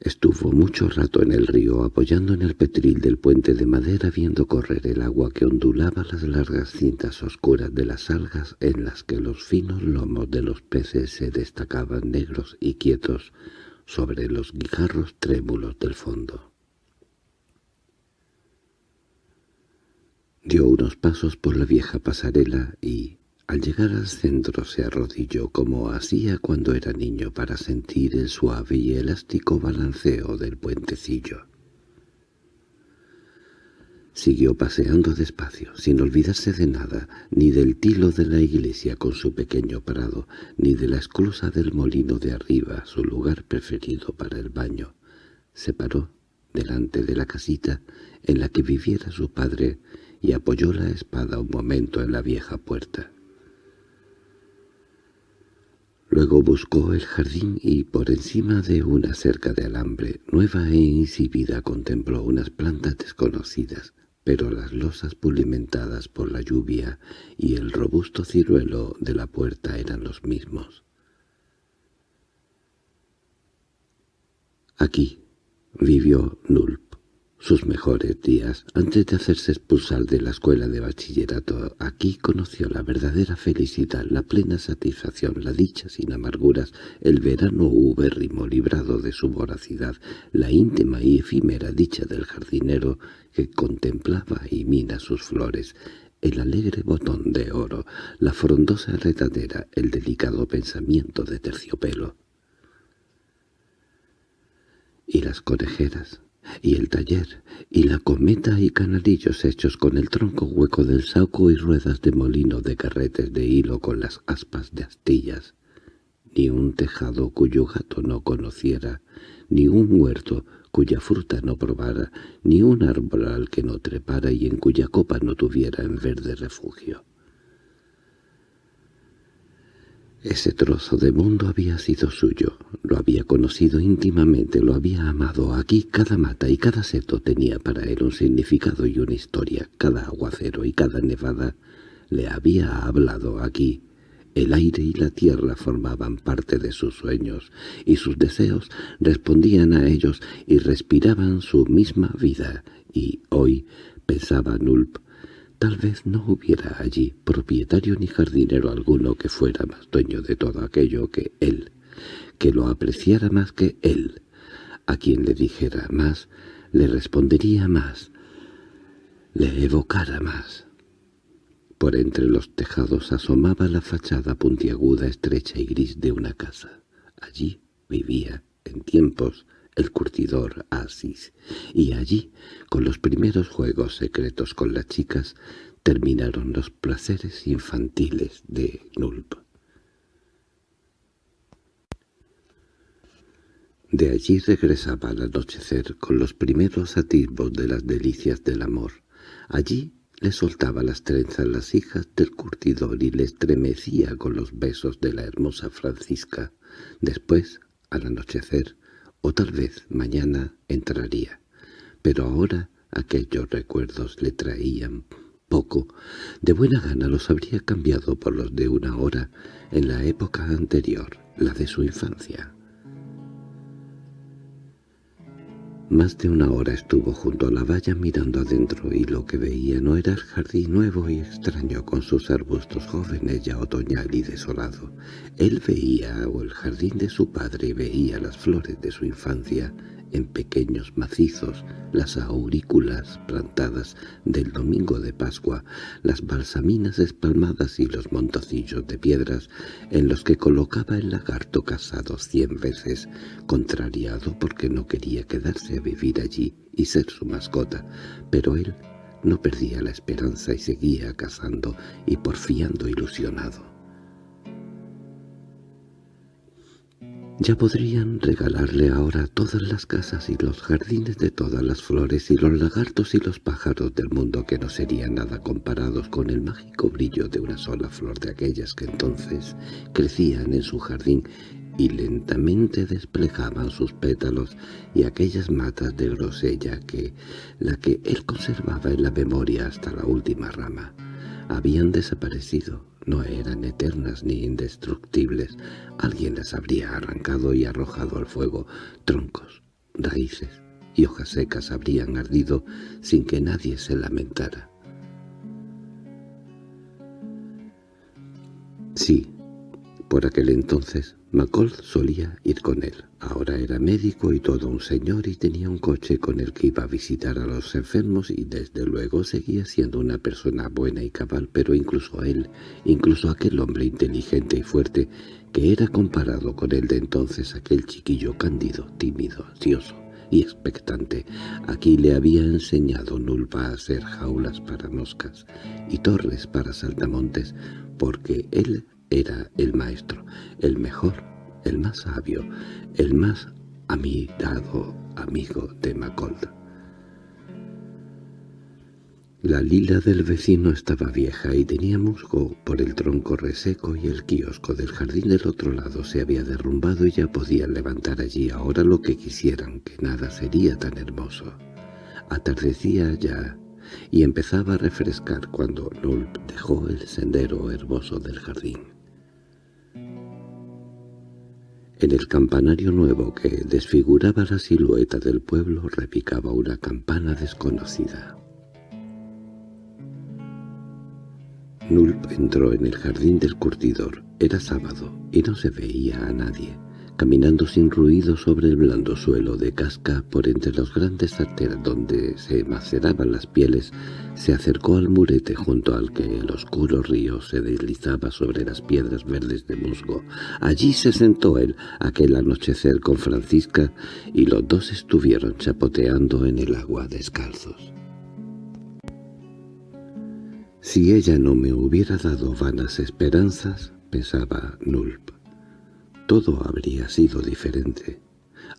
Estuvo mucho rato en el río apoyando en el petril del puente de madera viendo correr el agua que ondulaba las largas cintas oscuras de las algas en las que los finos lomos de los peces se destacaban negros y quietos sobre los guijarros trémulos del fondo. Dio unos pasos por la vieja pasarela y, al llegar al centro se arrodilló como hacía cuando era niño para sentir el suave y elástico balanceo del puentecillo. Siguió paseando despacio, sin olvidarse de nada, ni del tilo de la iglesia con su pequeño prado, ni de la esclusa del molino de arriba, su lugar preferido para el baño. Se paró delante de la casita en la que viviera su padre y apoyó la espada un momento en la vieja puerta. Luego buscó el jardín y por encima de una cerca de alambre, nueva e insípida, contempló unas plantas desconocidas, pero las losas pulimentadas por la lluvia y el robusto ciruelo de la puerta eran los mismos. Aquí vivió Nulp sus mejores días, antes de hacerse expulsar de la escuela de bachillerato, aquí conoció la verdadera felicidad, la plena satisfacción, la dicha sin amarguras, el verano ubérrimo librado de su voracidad, la íntima y efímera dicha del jardinero que contemplaba y mina sus flores, el alegre botón de oro, la frondosa redadera, el delicado pensamiento de terciopelo. Y las conejeras, y el taller, y la cometa y canalillos hechos con el tronco hueco del saco y ruedas de molino de carretes de hilo con las aspas de astillas, ni un tejado cuyo gato no conociera, ni un huerto cuya fruta no probara, ni un árbol al que no trepara y en cuya copa no tuviera en verde refugio. Ese trozo de mundo había sido suyo, lo había conocido íntimamente, lo había amado. Aquí cada mata y cada seto tenía para él un significado y una historia, cada aguacero y cada nevada le había hablado aquí. El aire y la tierra formaban parte de sus sueños, y sus deseos respondían a ellos y respiraban su misma vida, y hoy, pensaba Nulp, Tal vez no hubiera allí propietario ni jardinero alguno que fuera más dueño de todo aquello que él, que lo apreciara más que él, a quien le dijera más, le respondería más, le evocara más. Por entre los tejados asomaba la fachada puntiaguda, estrecha y gris de una casa. Allí vivía, en tiempos, el curtidor Asis, y allí, con los primeros juegos secretos con las chicas, terminaron los placeres infantiles de Nulp. De allí regresaba al anochecer con los primeros atisbos de las delicias del amor. Allí le soltaba las trenzas las hijas del curtidor y le estremecía con los besos de la hermosa Francisca. Después, al anochecer, o tal vez mañana entraría. Pero ahora aquellos recuerdos le traían poco. De buena gana los habría cambiado por los de una hora en la época anterior, la de su infancia. Más de una hora estuvo junto a la valla mirando adentro y lo que veía no era el jardín nuevo y extraño con sus arbustos jóvenes ya otoñal y desolado. Él veía o el jardín de su padre veía las flores de su infancia en pequeños macizos, las aurículas plantadas del domingo de Pascua, las balsaminas espalmadas y los montocillos de piedras en los que colocaba el lagarto casado cien veces, contrariado porque no quería quedarse a vivir allí y ser su mascota, pero él no perdía la esperanza y seguía cazando y porfiando ilusionado. Ya podrían regalarle ahora todas las casas y los jardines de todas las flores y los lagartos y los pájaros del mundo que no serían nada comparados con el mágico brillo de una sola flor de aquellas que entonces crecían en su jardín y lentamente desplegaban sus pétalos y aquellas matas de grosella que, la que él conservaba en la memoria hasta la última rama, habían desaparecido no eran eternas ni indestructibles. Alguien las habría arrancado y arrojado al fuego. Troncos, raíces y hojas secas habrían ardido sin que nadie se lamentara. Sí, por aquel entonces Macold solía ir con él. Ahora era médico y todo un señor y tenía un coche con el que iba a visitar a los enfermos y desde luego seguía siendo una persona buena y cabal, pero incluso a él, incluso aquel hombre inteligente y fuerte, que era comparado con él de entonces aquel chiquillo cándido, tímido, ansioso y expectante. Aquí le había enseñado Nulpa a hacer jaulas para moscas y torres para saltamontes, porque él era el maestro, el mejor, el más sabio, el más amigado amigo de Macold. La lila del vecino estaba vieja y tenía musgo por el tronco reseco y el kiosco del jardín del otro lado se había derrumbado y ya podían levantar allí ahora lo que quisieran, que nada sería tan hermoso. Atardecía ya y empezaba a refrescar cuando Nulp dejó el sendero hermoso del jardín. En el campanario nuevo que desfiguraba la silueta del pueblo repicaba una campana desconocida. Nulp entró en el jardín del curtidor. Era sábado y no se veía a nadie. Caminando sin ruido sobre el blando suelo de casca por entre los grandes arteras donde se maceraban las pieles, se acercó al murete junto al que el oscuro río se deslizaba sobre las piedras verdes de musgo. Allí se sentó él aquel anochecer con Francisca y los dos estuvieron chapoteando en el agua descalzos. Si ella no me hubiera dado vanas esperanzas, pensaba Nulp, todo habría sido diferente.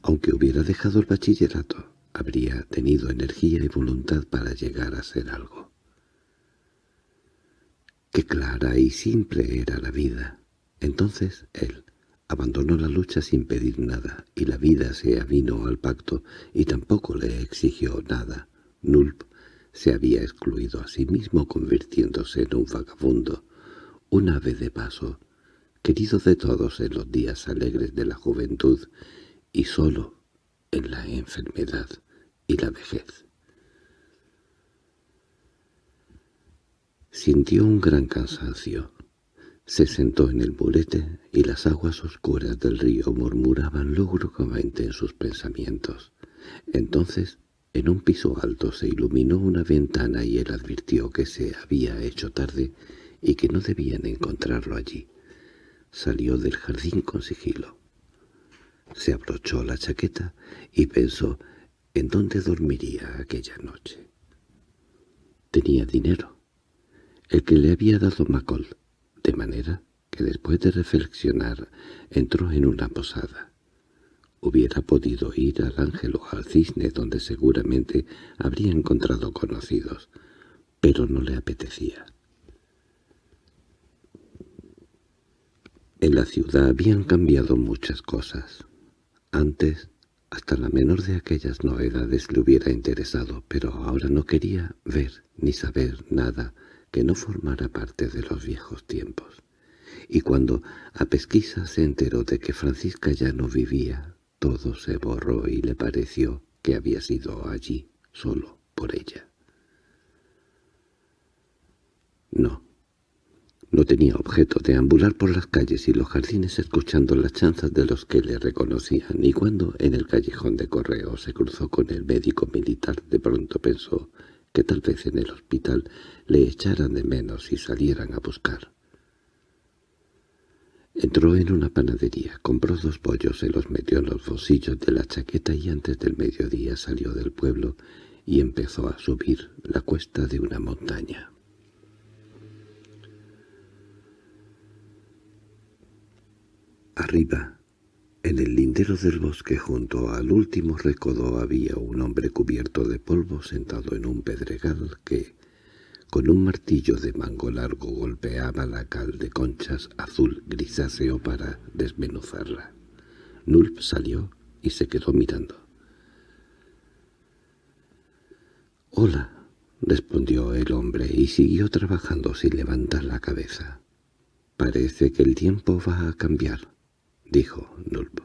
Aunque hubiera dejado el bachillerato, habría tenido energía y voluntad para llegar a ser algo. Qué clara y simple era la vida. Entonces él abandonó la lucha sin pedir nada, y la vida se avino al pacto y tampoco le exigió nada. Nulp se había excluido a sí mismo convirtiéndose en un vagabundo, un ave de paso, querido de todos en los días alegres de la juventud y solo en la enfermedad y la vejez. Sintió un gran cansancio. Se sentó en el murete y las aguas oscuras del río murmuraban lúgubremente en sus pensamientos. Entonces, en un piso alto se iluminó una ventana y él advirtió que se había hecho tarde y que no debían encontrarlo allí. Salió del jardín con sigilo. Se abrochó la chaqueta y pensó en dónde dormiría aquella noche. Tenía dinero, el que le había dado Macol, de manera que después de reflexionar entró en una posada. Hubiera podido ir al ángel o al cisne donde seguramente habría encontrado conocidos, pero no le apetecía. En la ciudad habían cambiado muchas cosas. Antes, hasta la menor de aquellas novedades le hubiera interesado, pero ahora no quería ver ni saber nada que no formara parte de los viejos tiempos. Y cuando a pesquisa se enteró de que Francisca ya no vivía, todo se borró y le pareció que había sido allí solo por ella. No, no tenía objeto de ambular por las calles y los jardines escuchando las chanzas de los que le reconocían, y cuando en el callejón de correo se cruzó con el médico militar, de pronto pensó que tal vez en el hospital le echaran de menos y salieran a buscar. Entró en una panadería, compró dos pollos, se los metió en los bolsillos de la chaqueta y antes del mediodía salió del pueblo y empezó a subir la cuesta de una montaña. Arriba, en el lindero del bosque junto al último recodo había un hombre cubierto de polvo sentado en un pedregal que, con un martillo de mango largo, golpeaba la cal de conchas azul grisáceo para desmenuzarla. Nulp salió y se quedó mirando. «Hola», respondió el hombre y siguió trabajando sin levantar la cabeza. «Parece que el tiempo va a cambiar» dijo Nulp.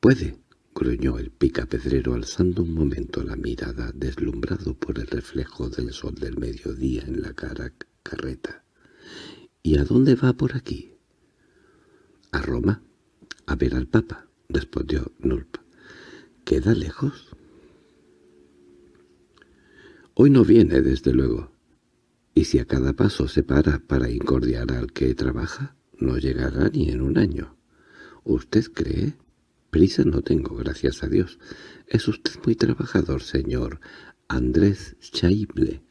—Puede —gruñó el picapedrero alzando un momento la mirada deslumbrado por el reflejo del sol del mediodía en la cara carreta. —¿Y a dónde va por aquí? —A Roma, a ver al Papa —respondió Nulp. —¿Queda lejos? —Hoy no viene, desde luego. Y si a cada paso se para para incordiar al que trabaja, no llegará ni en un año. ¿Usted cree? Prisa no tengo, gracias a Dios. Es usted muy trabajador, señor Andrés Chaible.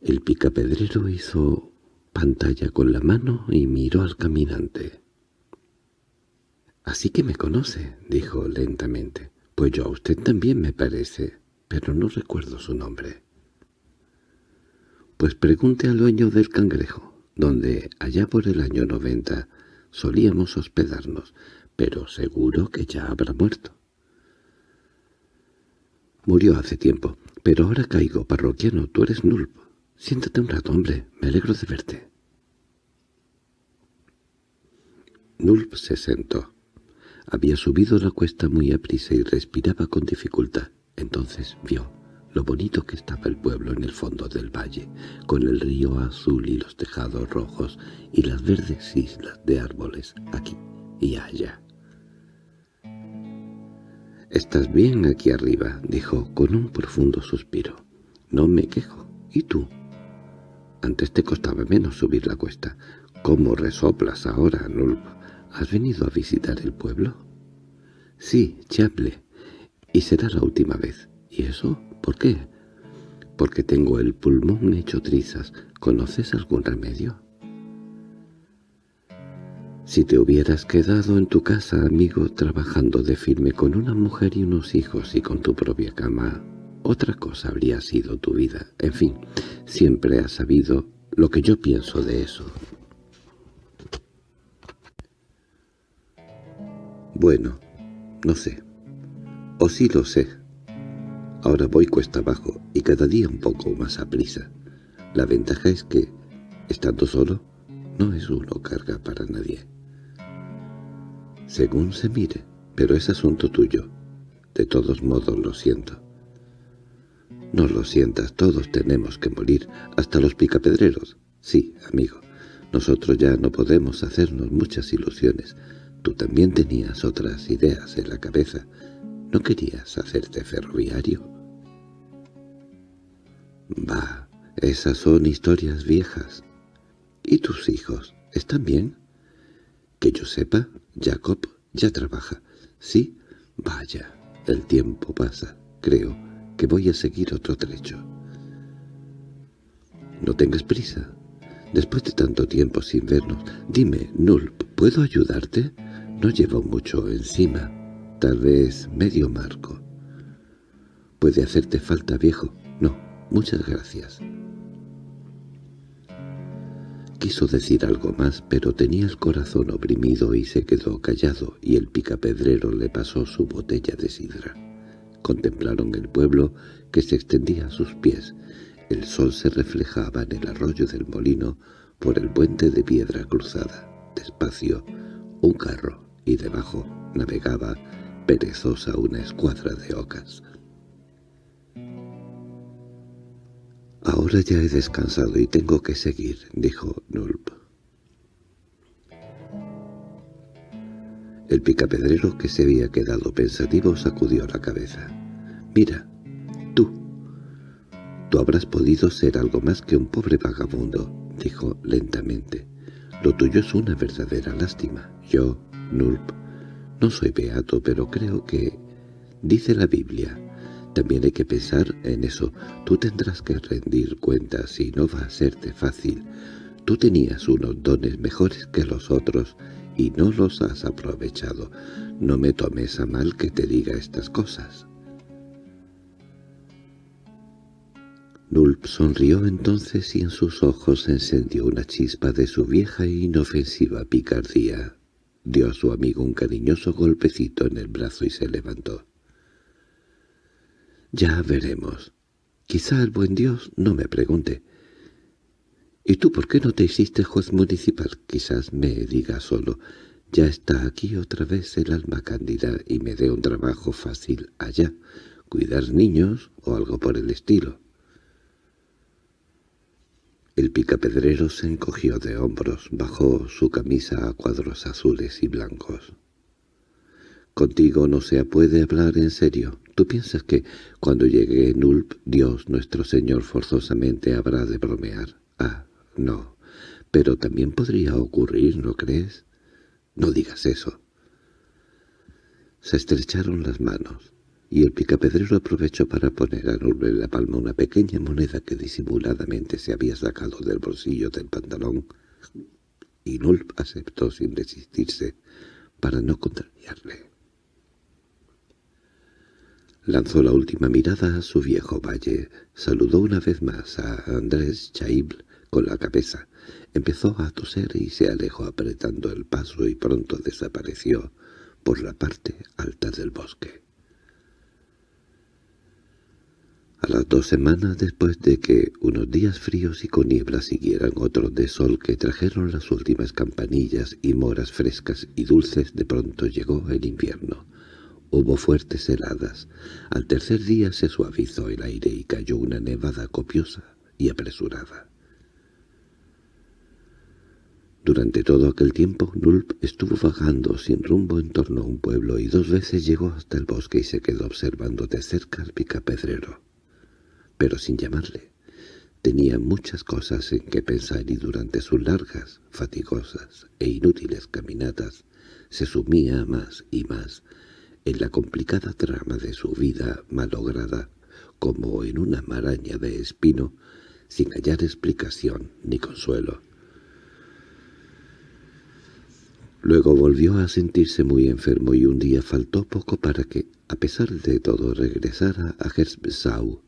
El picapedrero hizo pantalla con la mano y miró al caminante. —Así que me conoce —dijo lentamente—. Pues yo a usted también me parece, pero no recuerdo su nombre. —Pues pregunte al dueño del cangrejo donde allá por el año noventa solíamos hospedarnos, pero seguro que ya habrá muerto. Murió hace tiempo, pero ahora caigo, parroquiano, tú eres Nulp. Siéntate un rato, hombre, me alegro de verte. Nulp se sentó. Había subido la cuesta muy aprisa y respiraba con dificultad. Entonces vio, lo bonito que estaba el pueblo en el fondo del valle, con el río azul y los tejados rojos y las verdes islas de árboles aquí y allá. «Estás bien aquí arriba», dijo con un profundo suspiro. «No me quejo. ¿Y tú?» Antes te costaba menos subir la cuesta. ¿Cómo resoplas ahora, Nulp? ¿Has venido a visitar el pueblo? Sí, Chaple. Y será la última vez. ¿Y eso? ¿Por qué? Porque tengo el pulmón hecho trizas. ¿Conoces algún remedio? Si te hubieras quedado en tu casa, amigo, trabajando de firme con una mujer y unos hijos y con tu propia cama, otra cosa habría sido tu vida. En fin, siempre has sabido lo que yo pienso de eso. Bueno, no sé. O sí lo sé. Ahora voy cuesta abajo y cada día un poco más a prisa. La ventaja es que, estando solo, no es uno carga para nadie. Según se mire, pero es asunto tuyo. De todos modos lo siento. No lo sientas, todos tenemos que morir, hasta los picapedreros. Sí, amigo, nosotros ya no podemos hacernos muchas ilusiones. Tú también tenías otras ideas en la cabeza. ¿No querías hacerte ferroviario? Bah, esas son historias viejas. ¿Y tus hijos? ¿Están bien? Que yo sepa, Jacob ya trabaja. ¿Sí? Vaya, el tiempo pasa, creo que voy a seguir otro trecho. No tengas prisa. Después de tanto tiempo sin vernos, dime, Nulp, ¿puedo ayudarte? No llevo mucho encima, tal vez medio marco. ¿Puede hacerte falta, viejo? No, muchas gracias. Quiso decir algo más, pero tenía el corazón oprimido y se quedó callado, y el picapedrero le pasó su botella de sidra. Contemplaron el pueblo que se extendía a sus pies. El sol se reflejaba en el arroyo del molino por el puente de piedra cruzada. Despacio, un carro, y debajo navegaba perezosa una escuadra de ocas. «Ahora ya he descansado y tengo que seguir», dijo Nulp. El picapedrero que se había quedado pensativo sacudió la cabeza. «Mira, tú. Tú habrás podido ser algo más que un pobre vagabundo», dijo lentamente. «Lo tuyo es una verdadera lástima. Yo, Nulp, no soy beato, pero creo que, dice la Biblia, también hay que pensar en eso. Tú tendrás que rendir cuentas y no va a serte fácil. Tú tenías unos dones mejores que los otros y no los has aprovechado. No me tomes a mal que te diga estas cosas. Nulp sonrió entonces y en sus ojos encendió una chispa de su vieja e inofensiva picardía. Dio a su amigo un cariñoso golpecito en el brazo y se levantó. Ya veremos. Quizá el buen Dios no me pregunte. ¿Y tú por qué no te hiciste juez municipal? Quizás me diga solo, ya está aquí otra vez el alma cándida y me dé un trabajo fácil allá, cuidar niños o algo por el estilo. El picapedrero se encogió de hombros, bajó su camisa a cuadros azules y blancos. «Contigo no se puede hablar en serio. ¿Tú piensas que cuando llegue Nulp, Dios nuestro Señor forzosamente habrá de bromear? Ah, no. Pero también podría ocurrir, ¿no crees? No digas eso. Se estrecharon las manos, y el picapedrero aprovechó para poner a Nulp en la palma una pequeña moneda que disimuladamente se había sacado del bolsillo del pantalón, y Nulp aceptó sin resistirse para no contrariarle. Lanzó la última mirada a su viejo valle, saludó una vez más a Andrés Chaible con la cabeza, empezó a toser y se alejó apretando el paso y pronto desapareció por la parte alta del bosque. A las dos semanas después de que unos días fríos y con niebla siguieran otros de sol que trajeron las últimas campanillas y moras frescas y dulces, de pronto llegó el invierno Hubo fuertes heladas. Al tercer día se suavizó el aire y cayó una nevada copiosa y apresurada. Durante todo aquel tiempo, Nulp estuvo vagando sin rumbo en torno a un pueblo y dos veces llegó hasta el bosque y se quedó observando de cerca al picapedrero. Pero sin llamarle. Tenía muchas cosas en que pensar y durante sus largas, fatigosas e inútiles caminatas se sumía más y más en la complicada trama de su vida malograda como en una maraña de espino sin hallar explicación ni consuelo. Luego volvió a sentirse muy enfermo y un día faltó poco para que, a pesar de todo, regresara a Gersbesau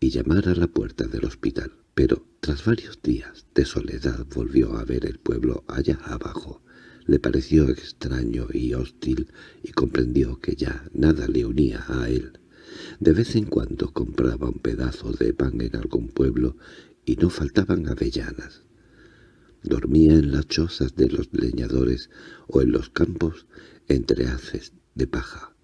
y llamara a la puerta del hospital. Pero, tras varios días de soledad, volvió a ver el pueblo allá abajo. Le pareció extraño y hostil y comprendió que ya nada le unía a él. De vez en cuando compraba un pedazo de pan en algún pueblo y no faltaban avellanas. Dormía en las chozas de los leñadores o en los campos entre haces de paja.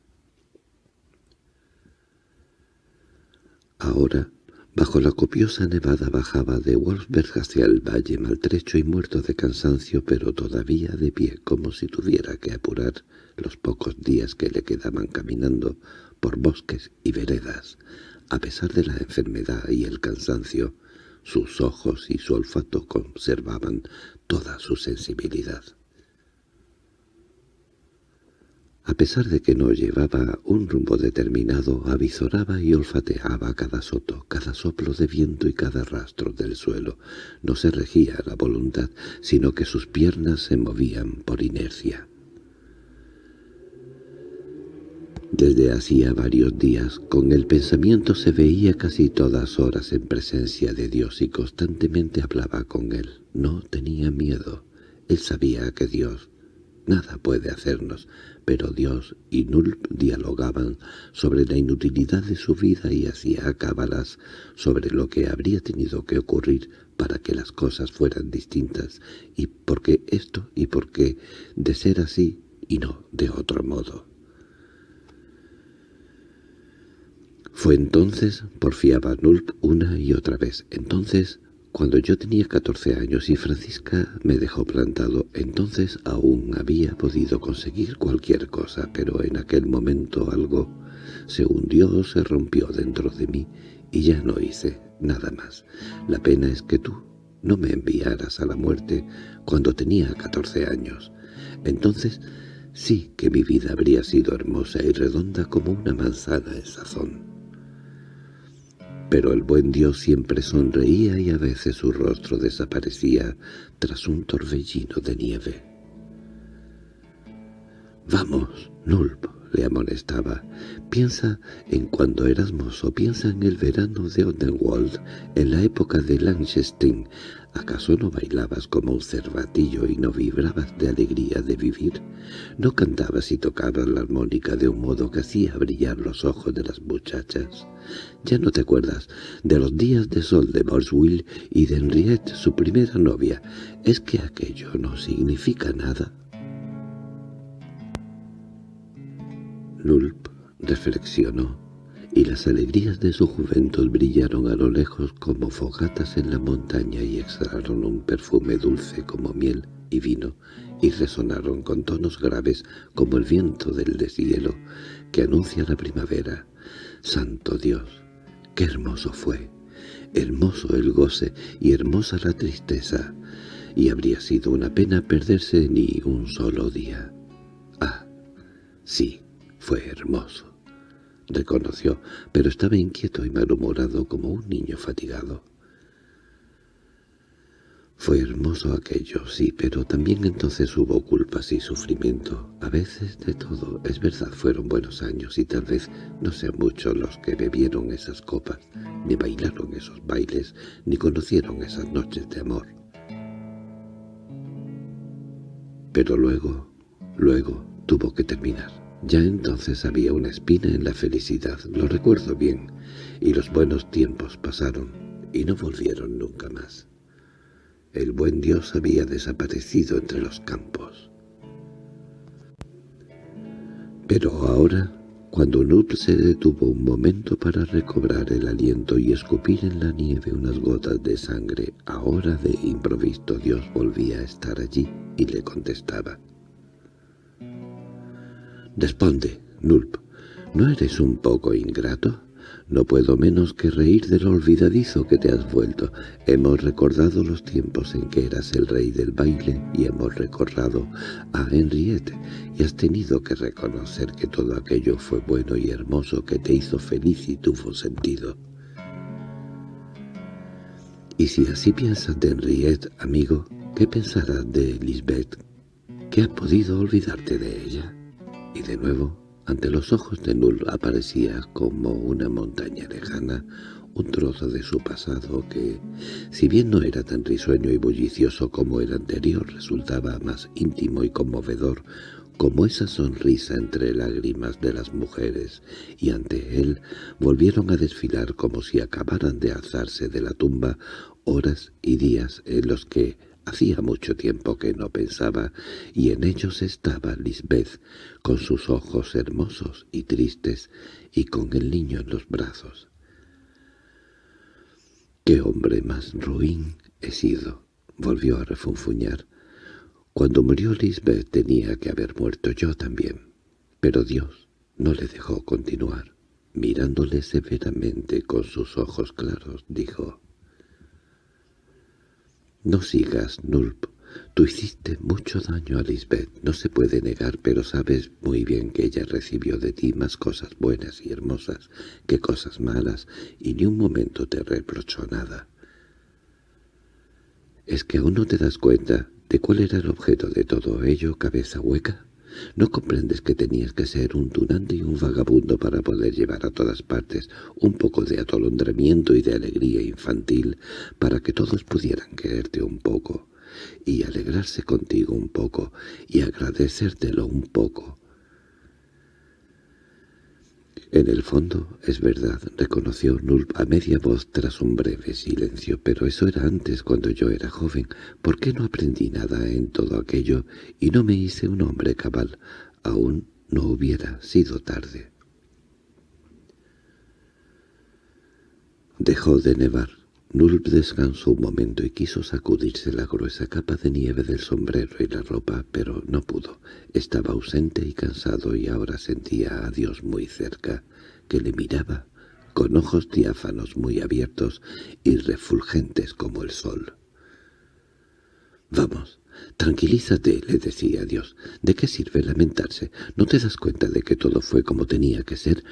Ahora, bajo la copiosa nevada bajaba de Wolfsberg hacia el valle maltrecho y muerto de cansancio, pero todavía de pie, como si tuviera que apurar los pocos días que le quedaban caminando por bosques y veredas, a pesar de la enfermedad y el cansancio, sus ojos y su olfato conservaban toda su sensibilidad. A pesar de que no llevaba un rumbo determinado, avizoraba y olfateaba cada soto, cada soplo de viento y cada rastro del suelo. No se regía la voluntad, sino que sus piernas se movían por inercia. Desde hacía varios días, con el pensamiento se veía casi todas horas en presencia de Dios y constantemente hablaba con Él. No tenía miedo. Él sabía que Dios nada puede hacernos, pero Dios y Nulp dialogaban sobre la inutilidad de su vida y hacía cábalas sobre lo que habría tenido que ocurrir para que las cosas fueran distintas, y por qué esto y por qué de ser así y no de otro modo. Fue entonces, porfiaba Nulp una y otra vez, entonces, cuando yo tenía catorce años y Francisca me dejó plantado, entonces aún había podido conseguir cualquier cosa, pero en aquel momento algo se hundió o se rompió dentro de mí y ya no hice nada más. La pena es que tú no me enviaras a la muerte cuando tenía catorce años. Entonces sí que mi vida habría sido hermosa y redonda como una manzana en sazón. Pero el buen Dios siempre sonreía y a veces su rostro desaparecía tras un torbellino de nieve. «Vamos, Nulp», le amonestaba. «Piensa en cuando eras mozo, piensa en el verano de Odenwald, en la época de Lanchestein. ¿Acaso no bailabas como un cervatillo y no vibrabas de alegría de vivir? ¿No cantabas y tocabas la armónica de un modo que hacía brillar los ojos de las muchachas? ¿Ya no te acuerdas de los días de sol de Borswill y de Henriette, su primera novia? ¿Es que aquello no significa nada?» Nulp reflexionó, y las alegrías de su juventud brillaron a lo lejos como fogatas en la montaña y exhalaron un perfume dulce como miel y vino, y resonaron con tonos graves como el viento del deshielo que anuncia la primavera. ¡Santo Dios! ¡Qué hermoso fue! Hermoso el goce y hermosa la tristeza, y habría sido una pena perderse ni un solo día. Ah, sí, fue hermoso, reconoció, pero estaba inquieto y malhumorado como un niño fatigado. Fue hermoso aquello, sí, pero también entonces hubo culpas y sufrimiento. A veces de todo, es verdad, fueron buenos años y tal vez no sean muchos los que bebieron esas copas, ni bailaron esos bailes, ni conocieron esas noches de amor. Pero luego, luego, tuvo que terminar. Ya entonces había una espina en la felicidad, lo recuerdo bien, y los buenos tiempos pasaron y no volvieron nunca más. El buen Dios había desaparecido entre los campos. Pero ahora Cuando Nulp se detuvo un momento para recobrar el aliento y escupir en la nieve unas gotas de sangre, ahora de improviso Dios volvía a estar allí y le contestaba. «Responde, Nulp, ¿no eres un poco ingrato?» No puedo menos que reír de lo olvidadizo que te has vuelto. Hemos recordado los tiempos en que eras el rey del baile y hemos recordado a Henriette y has tenido que reconocer que todo aquello fue bueno y hermoso que te hizo feliz y tuvo sentido. Y si así piensas de Henriette, amigo, ¿qué pensarás de Lisbeth? ¿Qué has podido olvidarte de ella? Y de nuevo ante los ojos de Null aparecía como una montaña lejana un trozo de su pasado que, si bien no era tan risueño y bullicioso como el anterior, resultaba más íntimo y conmovedor como esa sonrisa entre lágrimas de las mujeres, y ante él volvieron a desfilar como si acabaran de alzarse de la tumba horas y días en los que Hacía mucho tiempo que no pensaba, y en ellos estaba Lisbeth, con sus ojos hermosos y tristes, y con el niño en los brazos. «¡Qué hombre más ruin he sido!» volvió a refunfuñar. «Cuando murió Lisbeth tenía que haber muerto yo también, pero Dios no le dejó continuar». Mirándole severamente con sus ojos claros, dijo, no sigas, Nulp. Tú hiciste mucho daño a Lisbeth, no se puede negar, pero sabes muy bien que ella recibió de ti más cosas buenas y hermosas que cosas malas, y ni un momento te reprochó nada. ¿Es que aún no te das cuenta de cuál era el objeto de todo ello, cabeza hueca? ¿No comprendes que tenías que ser un tunante y un vagabundo para poder llevar a todas partes un poco de atolondramiento y de alegría infantil para que todos pudieran quererte un poco y alegrarse contigo un poco y agradecértelo un poco? En el fondo, es verdad, reconoció Nulp a media voz tras un breve silencio, pero eso era antes, cuando yo era joven. ¿Por qué no aprendí nada en todo aquello y no me hice un hombre cabal? Aún no hubiera sido tarde. Dejó de nevar. Nulp descansó un momento y quiso sacudirse la gruesa capa de nieve del sombrero y la ropa, pero no pudo. Estaba ausente y cansado y ahora sentía a Dios muy cerca, que le miraba con ojos diáfanos muy abiertos y refulgentes como el sol. «Vamos, tranquilízate», le decía Dios. «¿De qué sirve lamentarse? ¿No te das cuenta de que todo fue como tenía que ser?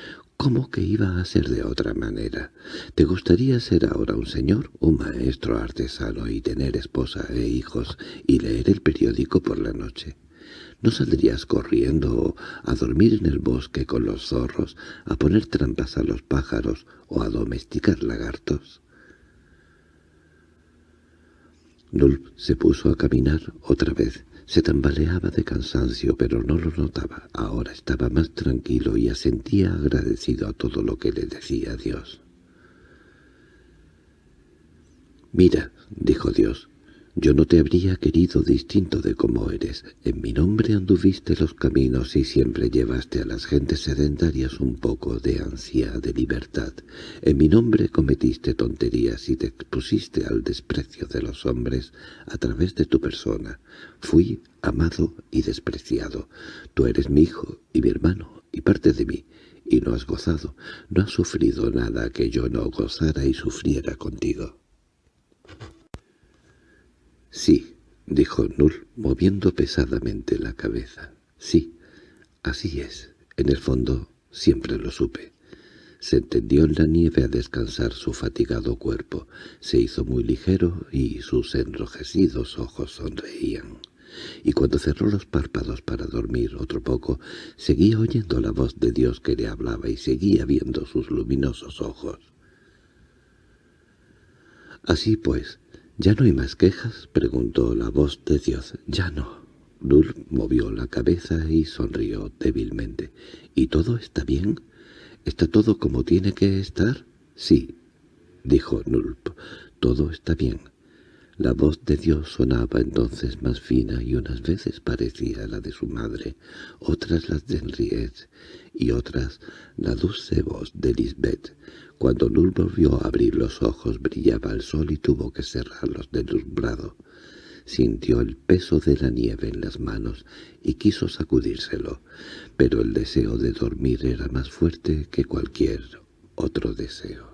¿Cómo que iba a ser de otra manera? ¿Te gustaría ser ahora un señor, un maestro artesano y tener esposa e hijos y leer el periódico por la noche? ¿No saldrías corriendo a dormir en el bosque con los zorros, a poner trampas a los pájaros o a domesticar lagartos? Nulp se puso a caminar otra vez. Se tambaleaba de cansancio, pero no lo notaba. Ahora estaba más tranquilo y asentía agradecido a todo lo que le decía Dios. «Mira», dijo Dios, yo no te habría querido distinto de como eres. En mi nombre anduviste los caminos y siempre llevaste a las gentes sedentarias un poco de ansia de libertad. En mi nombre cometiste tonterías y te expusiste al desprecio de los hombres a través de tu persona. Fui amado y despreciado. Tú eres mi hijo y mi hermano y parte de mí, y no has gozado, no has sufrido nada que yo no gozara y sufriera contigo. —Sí —dijo Null, moviendo pesadamente la cabeza—. Sí, así es. En el fondo siempre lo supe. Se tendió en la nieve a descansar su fatigado cuerpo. Se hizo muy ligero y sus enrojecidos ojos sonreían. Y cuando cerró los párpados para dormir otro poco, seguía oyendo la voz de Dios que le hablaba y seguía viendo sus luminosos ojos. Así pues, —¿Ya no hay más quejas? —preguntó la voz de Dios. —Ya no. Nulp movió la cabeza y sonrió débilmente. —¿Y todo está bien? ¿Está todo como tiene que estar? —Sí —dijo Nulp—, todo está bien. La voz de Dios sonaba entonces más fina y unas veces parecía la de su madre, otras las de Henriette y otras la dulce voz de Lisbeth. Cuando Lul volvió a abrir los ojos brillaba el sol y tuvo que cerrarlos deslumbrado. Sintió el peso de la nieve en las manos y quiso sacudírselo, pero el deseo de dormir era más fuerte que cualquier otro deseo.